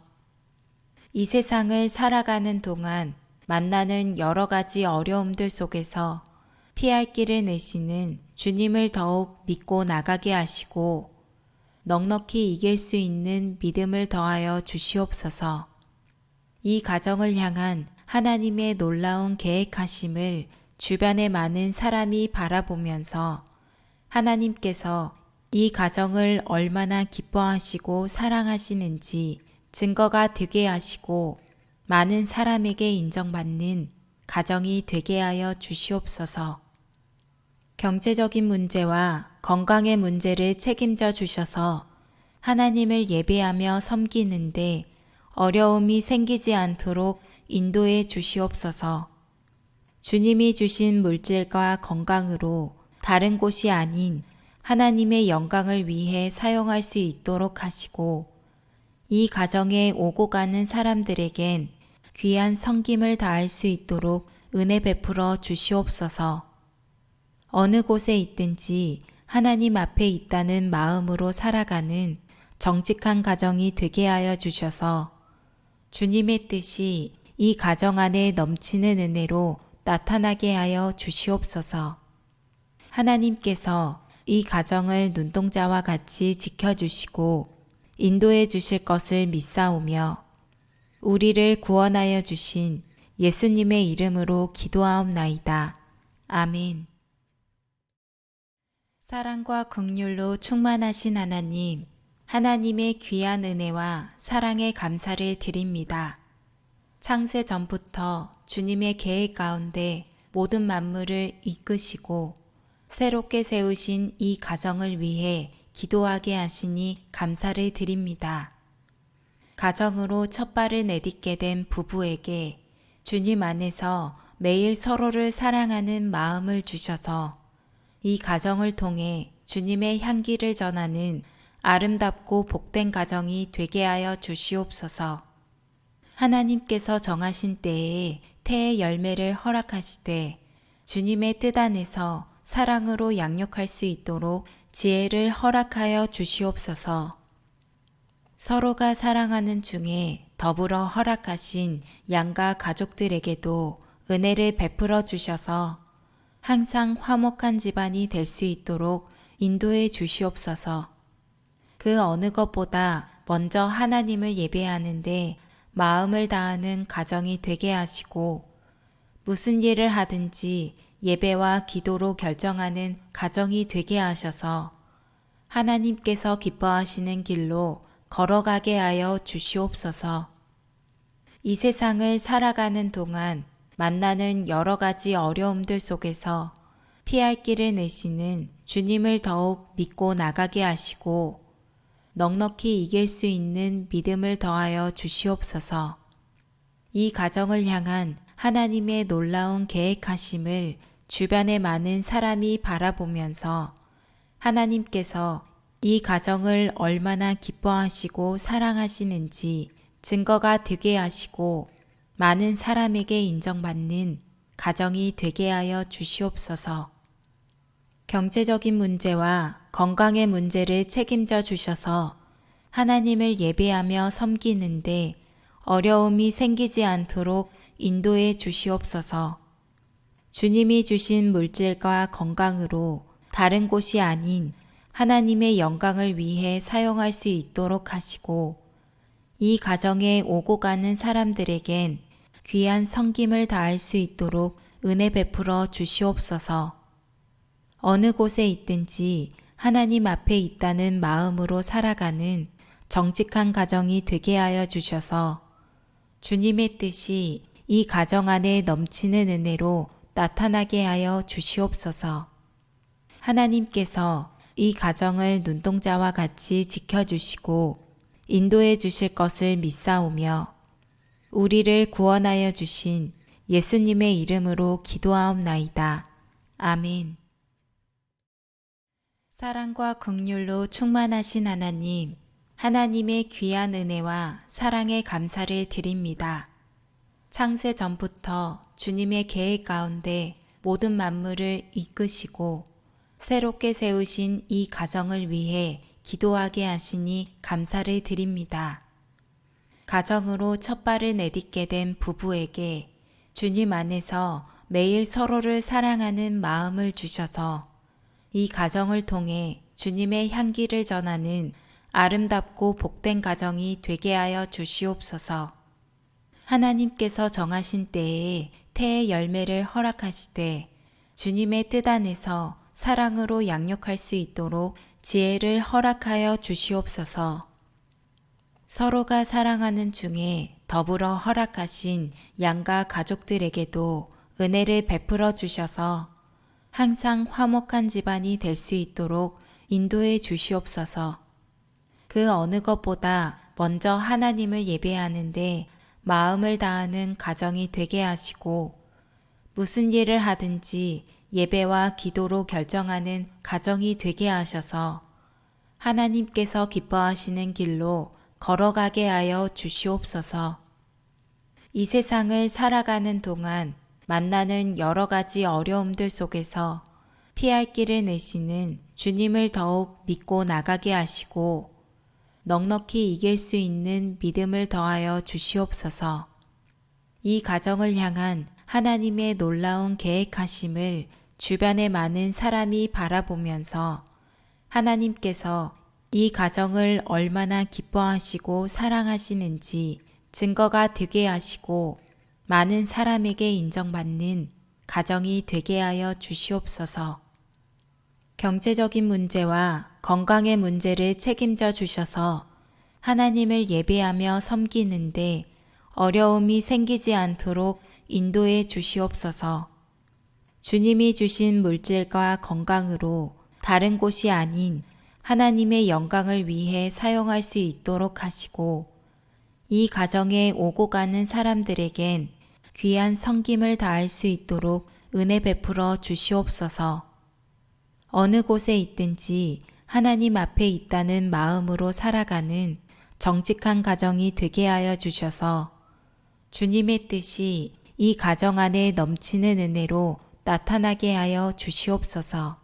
이 세상을 살아가는 동안 만나는 여러 가지 어려움들 속에서 피할 길을 내시는 주님을 더욱 믿고 나가게 하시고 넉넉히 이길 수 있는 믿음을 더하여 주시옵소서. 이 가정을 향한 하나님의 놀라운 계획하심을 주변의 많은 사람이 바라보면서 하나님께서 이 가정을 얼마나 기뻐하시고 사랑하시는지 증거가 되게 하시고 많은 사람에게 인정받는 가정이 되게 하여 주시옵소서. 경제적인 문제와 건강의 문제를 책임져 주셔서 하나님을 예배하며 섬기는데 어려움이 생기지 않도록 인도해 주시옵소서. 주님이 주신 물질과 건강으로 다른 곳이 아닌 하나님의 영광을 위해 사용할 수 있도록 하시고 이 가정에 오고 가는 사람들에겐 귀한 성김을 다할 수 있도록 은혜 베풀어 주시옵소서. 어느 곳에 있든지 하나님 앞에 있다는 마음으로 살아가는 정직한 가정이 되게 하여 주셔서 주님의 뜻이 이 가정 안에 넘치는 은혜로 나타나게 하여 주시옵소서. 하나님께서 이 가정을 눈동자와 같이 지켜주시고 인도해 주실 것을 믿사오며 우리를 구원하여 주신 예수님의 이름으로 기도하옵나이다. 아멘. 사랑과 극률로 충만하신 하나님, 하나님의 귀한 은혜와 사랑에 감사를 드립니다. 창세 전부터 주님의 계획 가운데 모든 만물을 이끄시고 새롭게 세우신 이 가정을 위해 기도하게 하시니 감사를 드립니다. 가정으로 첫 발을 내딛게 된 부부에게 주님 안에서 매일 서로를 사랑하는 마음을 주셔서 이 가정을 통해 주님의 향기를 전하는 아름답고 복된 가정이 되게 하여 주시옵소서. 하나님께서 정하신 때에 태의 열매를 허락하시되 주님의 뜻 안에서 사랑으로 양육할 수 있도록 지혜를 허락하여 주시옵소서. 서로가 사랑하는 중에 더불어 허락하신 양가 가족들에게도 은혜를 베풀어 주셔서 항상 화목한 집안이 될 수 있도록 인도해 주시옵소서. 그 어느 것보다 먼저 하나님을 예배하는데 마음을 다하는 가정이 되게 하시고 무슨 일을 하든지 예배와 기도로 결정하는 가정이 되게 하셔서 하나님께서 기뻐하시는 길로 걸어가게 하여 주시옵소서. 이 세상을 살아가는 동안 만나는 여러 가지 어려움들 속에서 피할 길을 내시는 주님을 더욱 믿고 나가게 하시고 넉넉히 이길 수 있는 믿음을 더하여 주시옵소서. 이 가정을 향한 하나님의 놀라운 계획하심을 주변의 많은 사람이 바라보면서 하나님께서 이 가정을 얼마나 기뻐하시고 사랑하시는지 증거가 되게 하시고 많은 사람에게 인정받는 가정이 되게 하여 주시옵소서. 경제적인 문제와 건강의 문제를 책임져 주셔서 하나님을 예배하며 섬기는데 어려움이 생기지 않도록 인도해 주시옵소서. 주님이 주신 물질과 건강으로 다른 곳이 아닌 하나님의 영광을 위해 사용할 수 있도록 하시고 이 가정에 오고 가는 사람들에겐 귀한 성김을 다할 수 있도록 은혜 베풀어 주시옵소서. 어느 곳에 있든지 하나님 앞에 있다는 마음으로 살아가는 정직한 가정이 되게 하여 주셔서 주님의 뜻이 이 가정 안에 넘치는 은혜로 나타나게 하여 주시옵소서. 하나님께서 이 가정을 눈동자와 같이 지켜주시고 인도해 주실 것을 믿사오며 우리를 구원하여 주신 예수님의 이름으로 기도하옵나이다. 아멘. 사랑과 극률로 충만하신 하나님, 하나님의 귀한 은혜와 사랑에 감사를 드립니다. 창세 전부터 주님의 계획 가운데 모든 만물을 이끄시고 새롭게 세우신 이 가정을 위해 기도하게 하시니 감사를 드립니다. 가정으로 첫 발을 내딛게 된 부부에게 주님 안에서 매일 서로를 사랑하는 마음을 주셔서 이 가정을 통해 주님의 향기를 전하는 아름답고 복된 가정이 되게 하여 주시옵소서. 하나님께서 정하신 때에 태의 열매를 허락하시되 주님의 뜻 안에서 사랑으로 양육할 수 있도록 지혜를 허락하여 주시옵소서. 서로가 사랑하는 중에 더불어 허락하신 양가 가족들에게도 은혜를 베풀어 주셔서 항상 화목한 집안이 될 수 있도록 인도해 주시옵소서. 그 어느 것보다 먼저 하나님을 예배하는데 마음을 다하는 가정이 되게 하시고 무슨 일을 하든지 예배와 기도로 결정하는 가정이 되게 하셔서 하나님께서 기뻐하시는 길로 걸어가게 하여 주시옵소서. 이 세상을 살아가는 동안 만나는 여러 가지 어려움들 속에서 피할 길을 내시는 주님을 더욱 믿고 나가게 하시고 넉넉히 이길 수 있는 믿음을 더하여 주시옵소서. 이 가정을 향한 하나님의 놀라운 계획하심을 주변의 많은 사람이 바라보면서 하나님께서 이 가정을 얼마나 기뻐하시고 사랑하시는지 증거가 되게 하시고 많은 사람에게 인정받는 가정이 되게 하여 주시옵소서. 경제적인 문제와 건강의 문제를 책임져 주셔서 하나님을 예배하며 섬기는데 어려움이 생기지 않도록 인도해 주시옵소서. 주님이 주신 물질과 건강으로 다른 곳이 아닌 하나님의 영광을 위해 사용할 수 있도록 하시고 이 가정에 오고 가는 사람들에겐 귀한 성김을 다할 수 있도록 은혜 베풀어 주시옵소서. 어느 곳에 있든지 하나님 앞에 있다는 마음으로 살아가는 정직한 가정이 되게 하여 주셔서 주님의 뜻이 이 가정 안에 넘치는 은혜로 나타나게 하여 주시옵소서.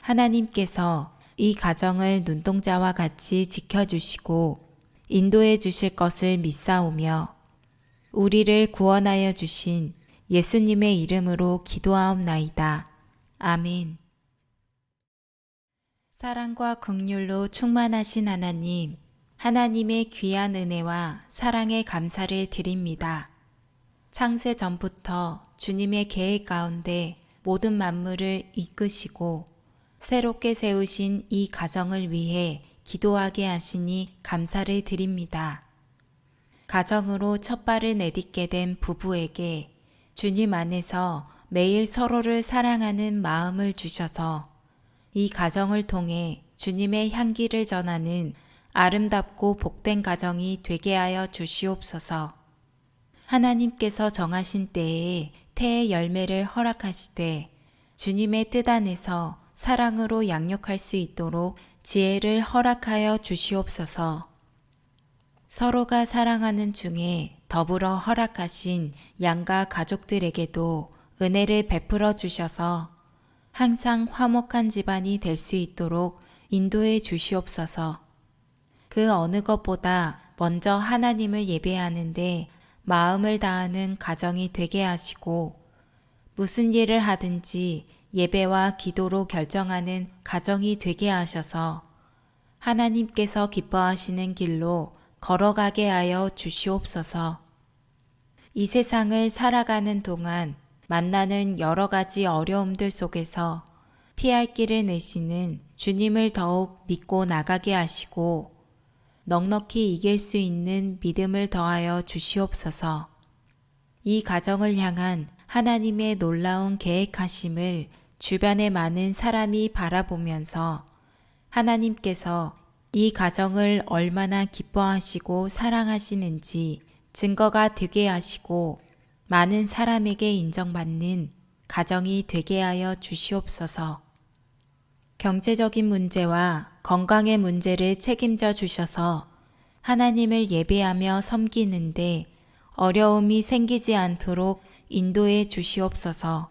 하나님께서 이 가정을 눈동자와 같이 지켜주시고 인도해 주실 것을 믿사오며 우리를 구원하여 주신 예수님의 이름으로 기도하옵나이다. 아멘. 사랑과 극률로 충만하신 하나님, 하나님의 귀한 은혜와 사랑에 감사를 드립니다. 창세 전부터 주님의 계획 가운데 모든 만물을 이끄시고 새롭게 세우신 이 가정을 위해 기도하게 하시니 감사를 드립니다. 가정으로 첫 발을 내딛게 된 부부에게 주님 안에서 매일 서로를 사랑하는 마음을 주셔서 이 가정을 통해 주님의 향기를 전하는 아름답고 복된 가정이 되게 하여 주시옵소서. 하나님께서 정하신 때에 태의 열매를 허락하시되 주님의 뜻 안에서 사랑으로 양육할 수 있도록 지혜를 허락하여 주시옵소서. 서로가 사랑하는 중에 더불어 허락하신 양가 가족들에게도 은혜를 베풀어 주셔서 항상 화목한 집안이 될 수 있도록 인도해 주시옵소서. 그 어느 것보다 먼저 하나님을 예배하는데 마음을 다하는 가정이 되게 하시고 무슨 일을 하든지 예배와 기도로 결정하는 가정이 되게 하셔서 하나님께서 기뻐하시는 길로 걸어가게 하여 주시옵소서. 이 세상을 살아가는 동안 만나는 여러 가지 어려움들 속에서 피할 길을 내시는 주님을 더욱 믿고 나가게 하시고 넉넉히 이길 수 있는 믿음을 더하여 주시옵소서. 이 가정을 향한 하나님의 놀라운 계획하심을 주변의 많은 사람이 바라보면서 하나님께서 이 가정을 얼마나 기뻐하시고 사랑하시는지 증거가 되게 하시고 많은 사람에게 인정받는 가정이 되게 하여 주시옵소서. 경제적인 문제와 건강의 문제를 책임져 주셔서 하나님을 예배하며 섬기는데 어려움이 생기지 않도록 인도해 주시옵소서.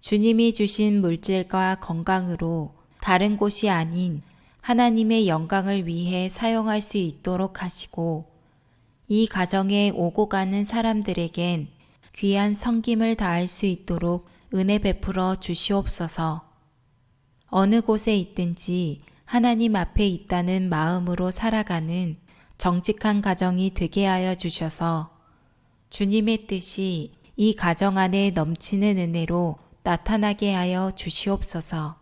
주님이 주신 물질과 건강으로 다른 곳이 아닌 하나님의 영광을 위해 사용할 수 있도록 하시고 이 가정에 오고 가는 사람들에겐 귀한 성김을 다할 수 있도록 은혜 베풀어 주시옵소서. 어느 곳에 있든지 하나님 앞에 있다는 마음으로 살아가는 정직한 가정이 되게 하여 주셔서 주님의 뜻이 이 가정 안에 넘치는 은혜로 나타나게 하여 주시옵소서.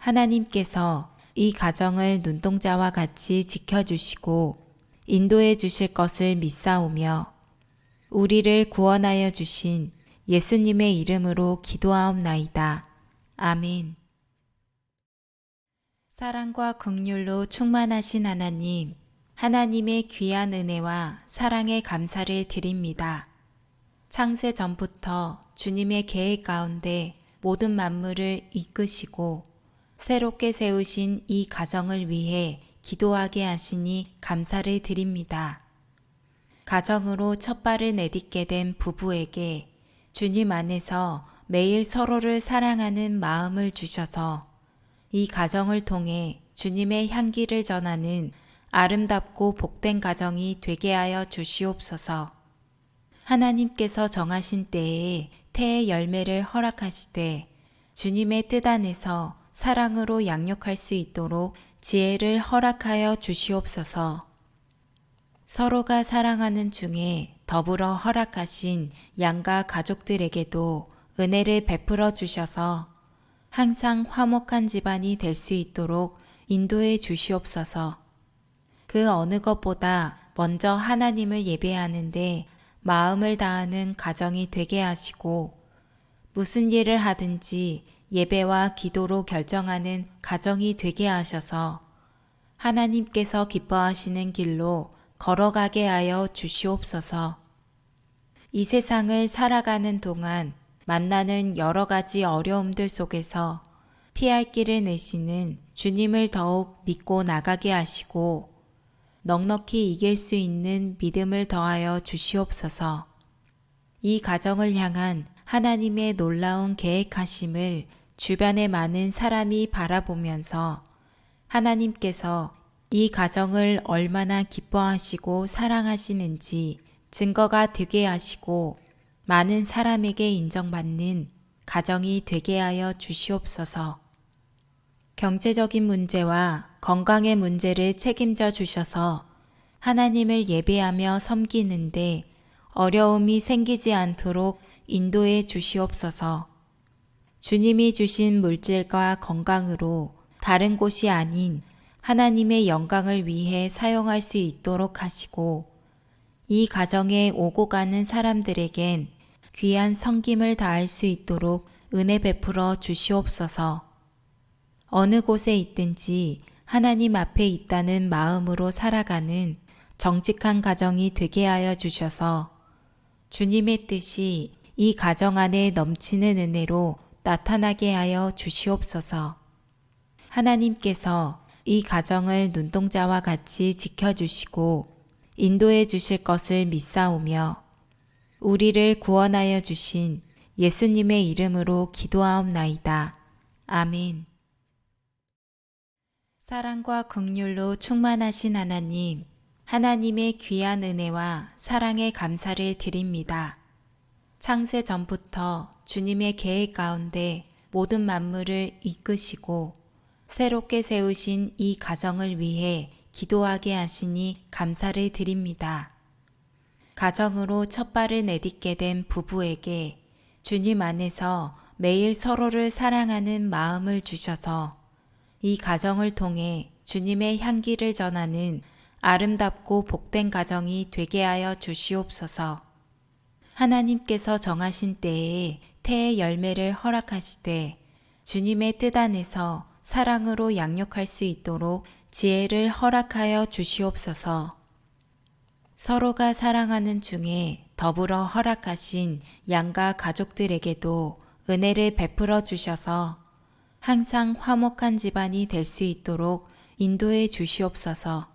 하나님께서 이 가정을 눈동자와 같이 지켜주시고 인도해 주실 것을 믿사오며 우리를 구원하여 주신 예수님의 이름으로 기도하옵나이다. 아멘. 사랑과 극률로 충만하신 하나님, 하나님의 귀한 은혜와 사랑에 감사를 드립니다. 창세 전부터 주님의 계획 가운데 모든 만물을 이끄시고 새롭게 세우신 이 가정을 위해 기도하게 하시니 감사를 드립니다. 가정으로 첫 발을 내딛게 된 부부에게 주님 안에서 매일 서로를 사랑하는 마음을 주셔서 이 가정을 통해 주님의 향기를 전하는 아름답고 복된 가정이 되게 하여 주시옵소서. 하나님께서 정하신 때에 태의 열매를 허락하시되 주님의 뜻 안에서 사랑으로 양육할 수 있도록 지혜를 허락하여 주시옵소서. 서로가 사랑하는 중에 더불어 허락하신 양가 가족들에게도 은혜를 베풀어 주셔서 항상 화목한 집안이 될 수 있도록 인도해 주시옵소서. 그 어느 것보다 먼저 하나님을 예배하는데 마음을 다하는 가정이 되게 하시고 무슨 일을 하든지 예배와 기도로 결정하는 가정이 되게 하셔서 하나님께서 기뻐하시는 길로 걸어가게 하여 주시옵소서. 이 세상을 살아가는 동안 만나는 여러 가지 어려움들 속에서 피할 길을 내시는 주님을 더욱 믿고 나가게 하시고 넉넉히 이길 수 있는 믿음을 더하여 주시옵소서. 이 가정을 향한 하나님의 놀라운 계획하심을 주변의 많은 사람이 바라보면서 하나님께서 이 가정을 얼마나 기뻐하시고 사랑하시는지 증거가 되게 하시고 많은 사람에게 인정받는 가정이 되게 하여 주시옵소서. 경제적인 문제와 건강의 문제를 책임져 주셔서 하나님을 예배하며 섬기는데 어려움이 생기지 않도록 인도해 주시옵소서. 주님이 주신 물질과 건강으로 다른 곳이 아닌 하나님의 영광을 위해 사용할 수 있도록 하시고 이 가정에 오고 가는 사람들에겐 귀한 성김을 다할 수 있도록 은혜 베풀어 주시옵소서. 어느 곳에 있든지 하나님 앞에 있다는 마음으로 살아가는 정직한 가정이 되게 하여 주셔서 주님의 뜻이 이 가정 안에 넘치는 은혜로 나타나게 하여 주시옵소서. 하나님께서 이 가정을 눈동자와 같이 지켜주시고 인도해 주실 것을 믿사오며 우리를 구원하여 주신 예수님의 이름으로 기도하옵나이다. 아멘. 사랑과 극률로 충만하신 하나님, 하나님의 귀한 은혜와 사랑에 감사를 드립니다. 창세 전부터 주님의 계획 가운데 모든 만물을 이끄시고 새롭게 세우신 이 가정을 위해 기도하게 하시니 감사를 드립니다. 가정으로 첫 발을 내딛게 된 부부에게 주님 안에서 매일 서로를 사랑하는 마음을 주셔서 이 가정을 통해 주님의 향기를 전하는 아름답고 복된 가정이 되게 하여 주시옵소서. 하나님께서 정하신 때에 태의 열매를 허락하시되 주님의 뜻 안에서 사랑으로 양육할 수 있도록 지혜를 허락하여 주시옵소서. 서로가 사랑하는 중에 더불어 허락하신 양가 가족들에게도 은혜를 베풀어 주셔서 항상 화목한 집안이 될 수 있도록 인도해 주시옵소서.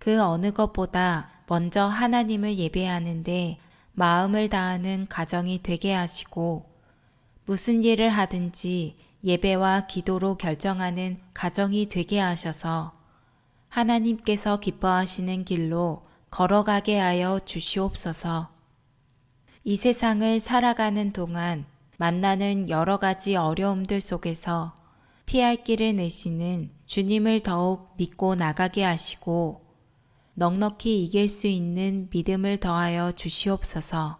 그 어느 것보다 먼저 하나님을 예배하는데 마음을 다하는 가정이 되게 하시고 무슨 일을 하든지 예배와 기도로 결정하는 가정이 되게 하셔서 하나님께서 기뻐하시는 길로 걸어가게 하여 주시옵소서. 이 세상을 살아가는 동안 만나는 여러 가지 어려움들 속에서 피할 길을 내시는 주님을 더욱 믿고 나가게 하시고 넉넉히 이길 수 있는 믿음을 더하여 주시옵소서.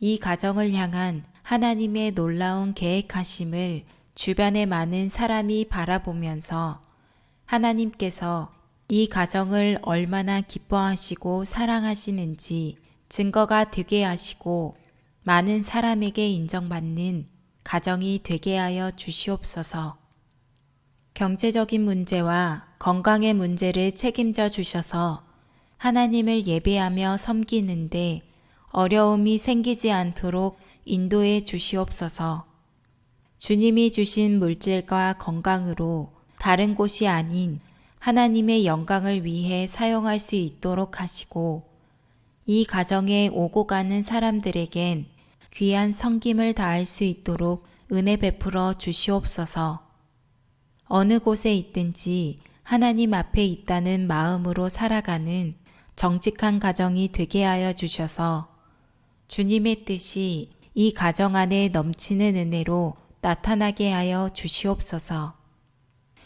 이 가정을 향한 하나님의 놀라운 계획하심을 주변의 많은 사람이 바라보면서 하나님께서 이 가정을 얼마나 기뻐하시고 사랑하시는지 증거가 되게 하시고 많은 사람에게 인정받는 가정이 되게 하여 주시옵소서. 경제적인 문제와 건강의 문제를 책임져 주셔서 하나님을 예배하며 섬기는데 어려움이 생기지 않도록 인도해 주시옵소서. 주님이 주신 물질과 건강으로 다른 곳이 아닌 하나님의 영광을 위해 사용할 수 있도록 하시고 이 가정에 오고 가는 사람들에겐 귀한 성김을 다할 수 있도록 은혜 베풀어 주시옵소서. 어느 곳에 있든지 하나님 앞에 있다는 마음으로 살아가는 정직한 가정이 되게 하여 주셔서 주님의 뜻이 이 가정 안에 넘치는 은혜로 나타나게 하여 주시옵소서.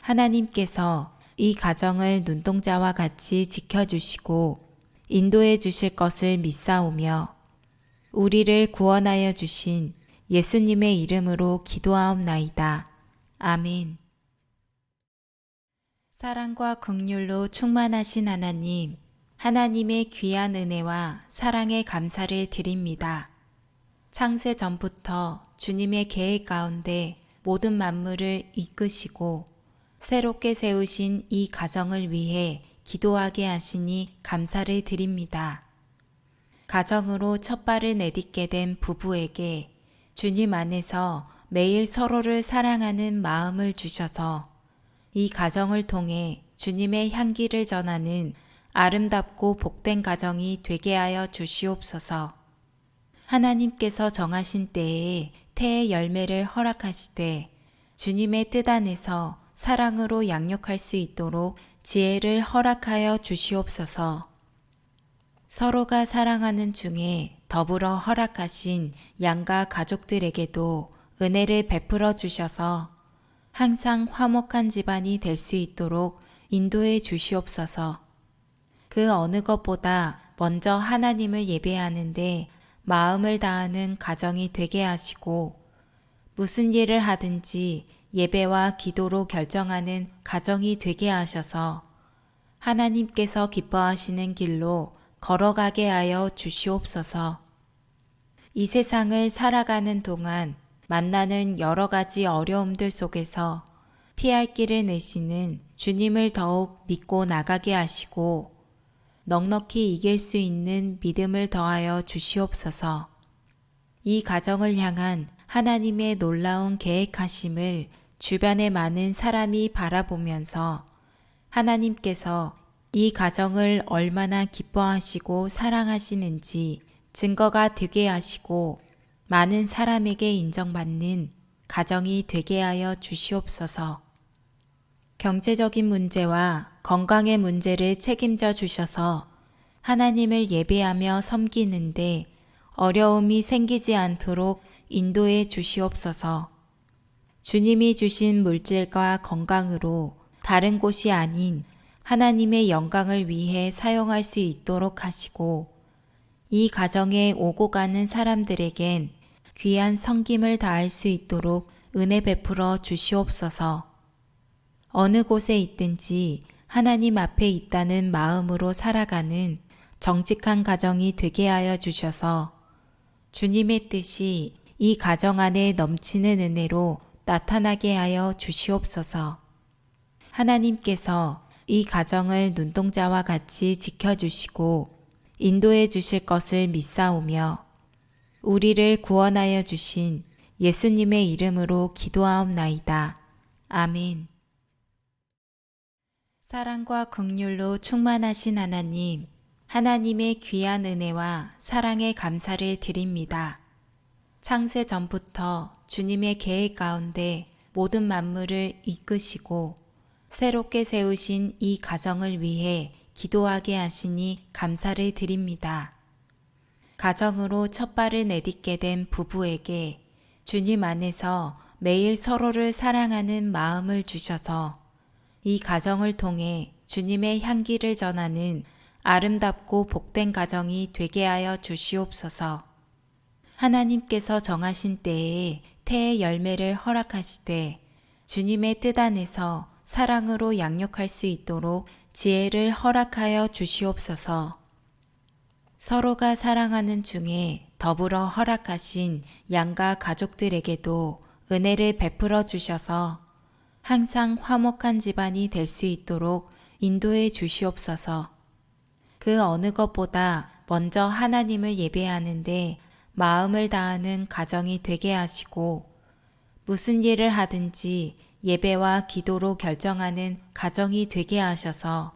하나님께서 이 가정을 눈동자와 같이 지켜주시고 인도해 주실 것을 믿사오며 우리를 구원하여 주신 예수님의 이름으로 기도하옵나이다. 아멘. 사랑과 극률로 충만하신 하나님, 하나님의 귀한 은혜와 사랑에 감사를 드립니다. 창세 전부터 주님의 계획 가운데 모든 만물을 이끄시고 새롭게 세우신 이 가정을 위해 기도하게 하시니 감사를 드립니다. 가정으로 첫 발을 내딛게 된 부부에게 주님 안에서 매일 서로를 사랑하는 마음을 주셔서 이 가정을 통해 주님의 향기를 전하는 아름답고 복된 가정이 되게 하여 주시옵소서. 하나님께서 정하신 때에 태의 열매를 허락하시되 주님의 뜻 안에서 사랑으로 양육할 수 있도록 지혜를 허락하여 주시옵소서. 서로가 사랑하는 중에 더불어 허락하신 양가 가족들에게도 은혜를 베풀어 주셔서 항상 화목한 집안이 될 수 있도록 인도해 주시옵소서. 그 어느 것보다 먼저 하나님을 예배하는데 마음을 다하는 가정이 되게 하시고 무슨 일을 하든지 예배와 기도로 결정하는 가정이 되게 하셔서 하나님께서 기뻐하시는 길로 걸어가게 하여 주시옵소서. 이 세상을 살아가는 동안 만나는 여러 가지 어려움들 속에서 피할 길을 내시는 주님을 더욱 믿고 나가게 하시고 넉넉히 이길 수 있는 믿음을 더하여 주시옵소서. 이 가정을 향한 하나님의 놀라운 계획하심을 주변의 많은 사람이 바라보면서 하나님께서 이 가정을 얼마나 기뻐하시고 사랑하시는지 증거가 되게 하시고 많은 사람에게 인정받는 가정이 되게 하여 주시옵소서. 경제적인 문제와 건강의 문제를 책임져 주셔서 하나님을 예배하며 섬기는데 어려움이 생기지 않도록 인도해 주시옵소서. 주님이 주신 물질과 건강으로 다른 곳이 아닌 하나님의 영광을 위해 사용할 수 있도록 하시고 이 가정에 오고 가는 사람들에겐 귀한 성김을 다할 수 있도록 은혜 베풀어 주시옵소서. 어느 곳에 있든지 하나님 앞에 있다는 마음으로 살아가는 정직한 가정이 되게 하여 주셔서 주님의 뜻이 이 가정 안에 넘치는 은혜로 나타나게 하여 주시옵소서. 하나님께서 이 가정을 눈동자와 같이 지켜주시고 인도해 주실 것을 믿사오며 우리를 구원하여 주신 예수님의 이름으로 기도하옵나이다. 아멘. 사랑과 극률로 충만하신 하나님, 하나님의 귀한 은혜와 사랑에 감사를 드립니다. 창세 전부터 주님의 계획 가운데 모든 만물을 이끄시고 새롭게 세우신 이 가정을 위해 기도하게 하시니 감사를 드립니다. 가정으로 첫 발을 내딛게 된 부부에게 주님 안에서 매일 서로를 사랑하는 마음을 주셔서 이 가정을 통해 주님의 향기를 전하는 아름답고 복된 가정이 되게 하여 주시옵소서. 하나님께서 정하신 때에 태의 열매를 허락하시되 주님의 뜻 안에서 사랑으로 양육할 수 있도록 지혜를 허락하여 주시옵소서. 서로가 사랑하는 중에 더불어 허락하신 양가 가족들에게도 은혜를 베풀어 주셔서 항상 화목한 집안이 될 수 있도록 인도해 주시옵소서. 그 어느 것보다 먼저 하나님을 예배하는데 마음을 다하는 가정이 되게 하시고 무슨 일을 하든지 예배와 기도로 결정하는 가정이 되게 하셔서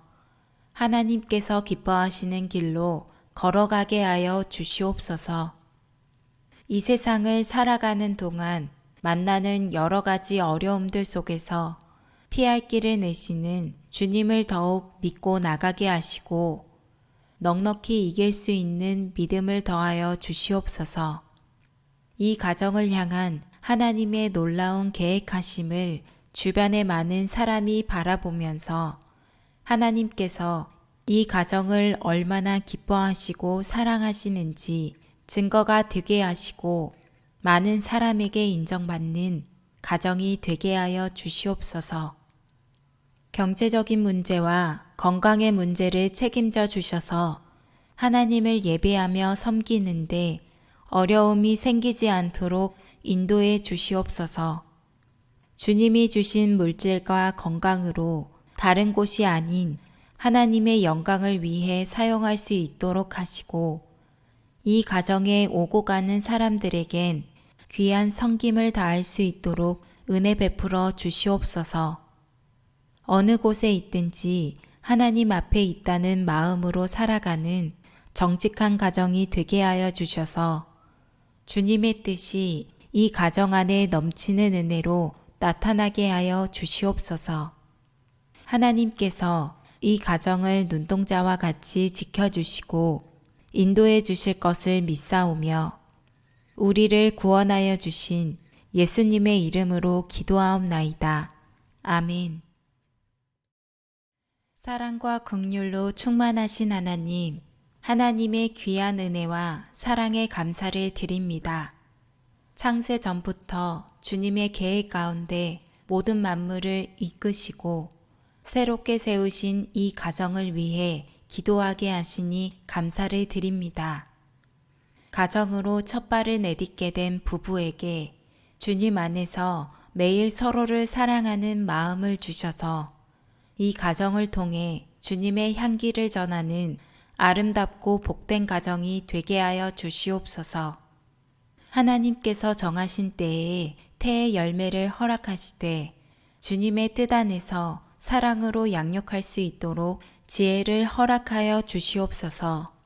하나님께서 기뻐하시는 길로 걸어가게 하여 주시옵소서. 이 세상을 살아가는 동안 만나는 여러 가지 어려움들 속에서 피할 길을 내시는 주님을 더욱 믿고 나가게 하시고 넉넉히 이길 수 있는 믿음을 더하여 주시옵소서. 이 가정을 향한 하나님의 놀라운 계획하심을 주변의 많은 사람이 바라보면서 하나님께서 이 가정을 얼마나 기뻐하시고 사랑하시는지 증거가 되게 하시고 많은 사람에게 인정받는 가정이 되게 하여 주시옵소서. 경제적인 문제와 건강의 문제를 책임져 주셔서 하나님을 예배하며 섬기는데 어려움이 생기지 않도록 인도해 주시옵소서. 주님이 주신 물질과 건강으로 다른 곳이 아닌 하나님의 영광을 위해 사용할 수 있도록 하시고 이 가정에 오고 가는 사람들에겐 귀한 성김을 다할 수 있도록 은혜 베풀어 주시옵소서. 어느 곳에 있든지 하나님 앞에 있다는 마음으로 살아가는 정직한 가정이 되게 하여 주셔서 주님의 뜻이 이 가정 안에 넘치는 은혜로 나타나게 하여 주시옵소서. 하나님께서 이 가정을 눈동자와 같이 지켜주시고 인도해 주실 것을 믿사오며 우리를 구원하여 주신 예수님의 이름으로 기도하옵나이다. 아멘. 사랑과 극률로 충만하신 하나님, 하나님의 귀한 은혜와 사랑에 감사를 드립니다. 창세 전부터 주님의 계획 가운데 모든 만물을 이끄시고 새롭게 세우신 이 가정을 위해 기도하게 하시니 감사를 드립니다. 가정으로 첫 발을 내딛게 된 부부에게 주님 안에서 매일 서로를 사랑하는 마음을 주셔서 이 가정을 통해 주님의 향기를 전하는 아름답고 복된 가정이 되게 하여 주시옵소서. 하나님께서 정하신 때에 태의 열매를 허락하시되 주님의 뜻 안에서 사랑으로 양육할 수 있도록 지혜를 허락하여 주시옵소서.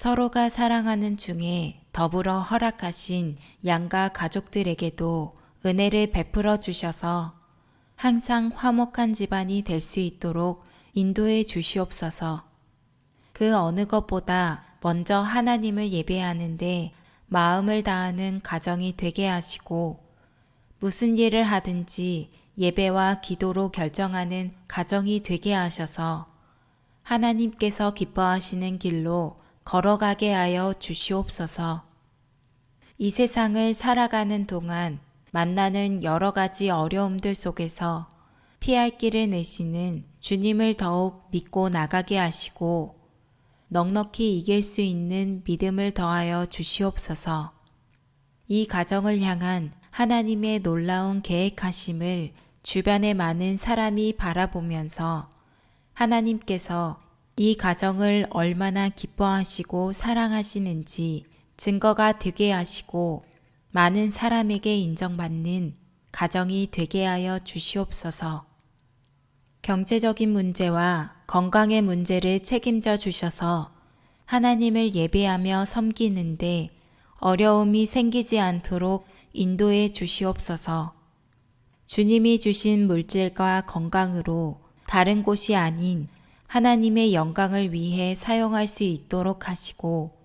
서로가 사랑하는 중에 더불어 허락하신 양가 가족들에게도 은혜를 베풀어 주셔서 항상 화목한 집안이 될 수 있도록 인도해 주시옵소서. 그 어느 것보다 먼저 하나님을 예배하는데 마음을 다하는 가정이 되게 하시고 무슨 일을 하든지 예배와 기도로 결정하는 가정이 되게 하셔서 하나님께서 기뻐하시는 길로 걸어가게 하여 주시옵소서. 이 세상을 살아가는 동안 만나는 여러 가지 어려움들 속에서 피할 길을 내시는 주님을 더욱 믿고 나가게 하시고 넉넉히 이길 수 있는 믿음을 더하여 주시옵소서. 이 가정을 향한 하나님의 놀라운 계획하심을 주변의 많은 사람이 바라보면서 하나님께서 이 가정을 얼마나 기뻐하시고 사랑하시는지 증거가 되게 하시고 많은 사람에게 인정받는 가정이 되게 하여 주시옵소서. 경제적인 문제와 건강의 문제를 책임져 주셔서 하나님을 예배하며 섬기는데 어려움이 생기지 않도록 인도해 주시옵소서. 주님이 주신 물질과 건강으로 다른 곳이 아닌 하나님의 영광을 위해 사용할 수 있도록 하시고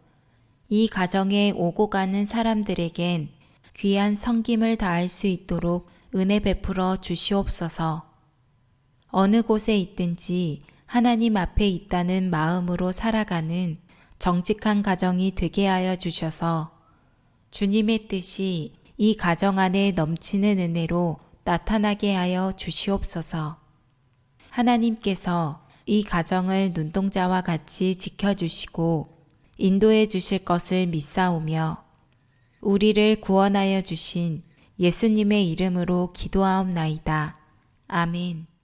이 가정에 오고 가는 사람들에겐 귀한 성김을 다할 수 있도록 은혜 베풀어 주시옵소서. 어느 곳에 있든지 하나님 앞에 있다는 마음으로 살아가는 정직한 가정이 되게 하여 주셔서 주님의 뜻이 이 가정 안에 넘치는 은혜로 나타나게 하여 주시옵소서. 하나님께서 이 가정을 눈동자와 같이 지켜주시고 인도해 주실 것을 믿사오며 우리를 구원하여 주신 예수님의 이름으로 기도하옵나이다. 아멘.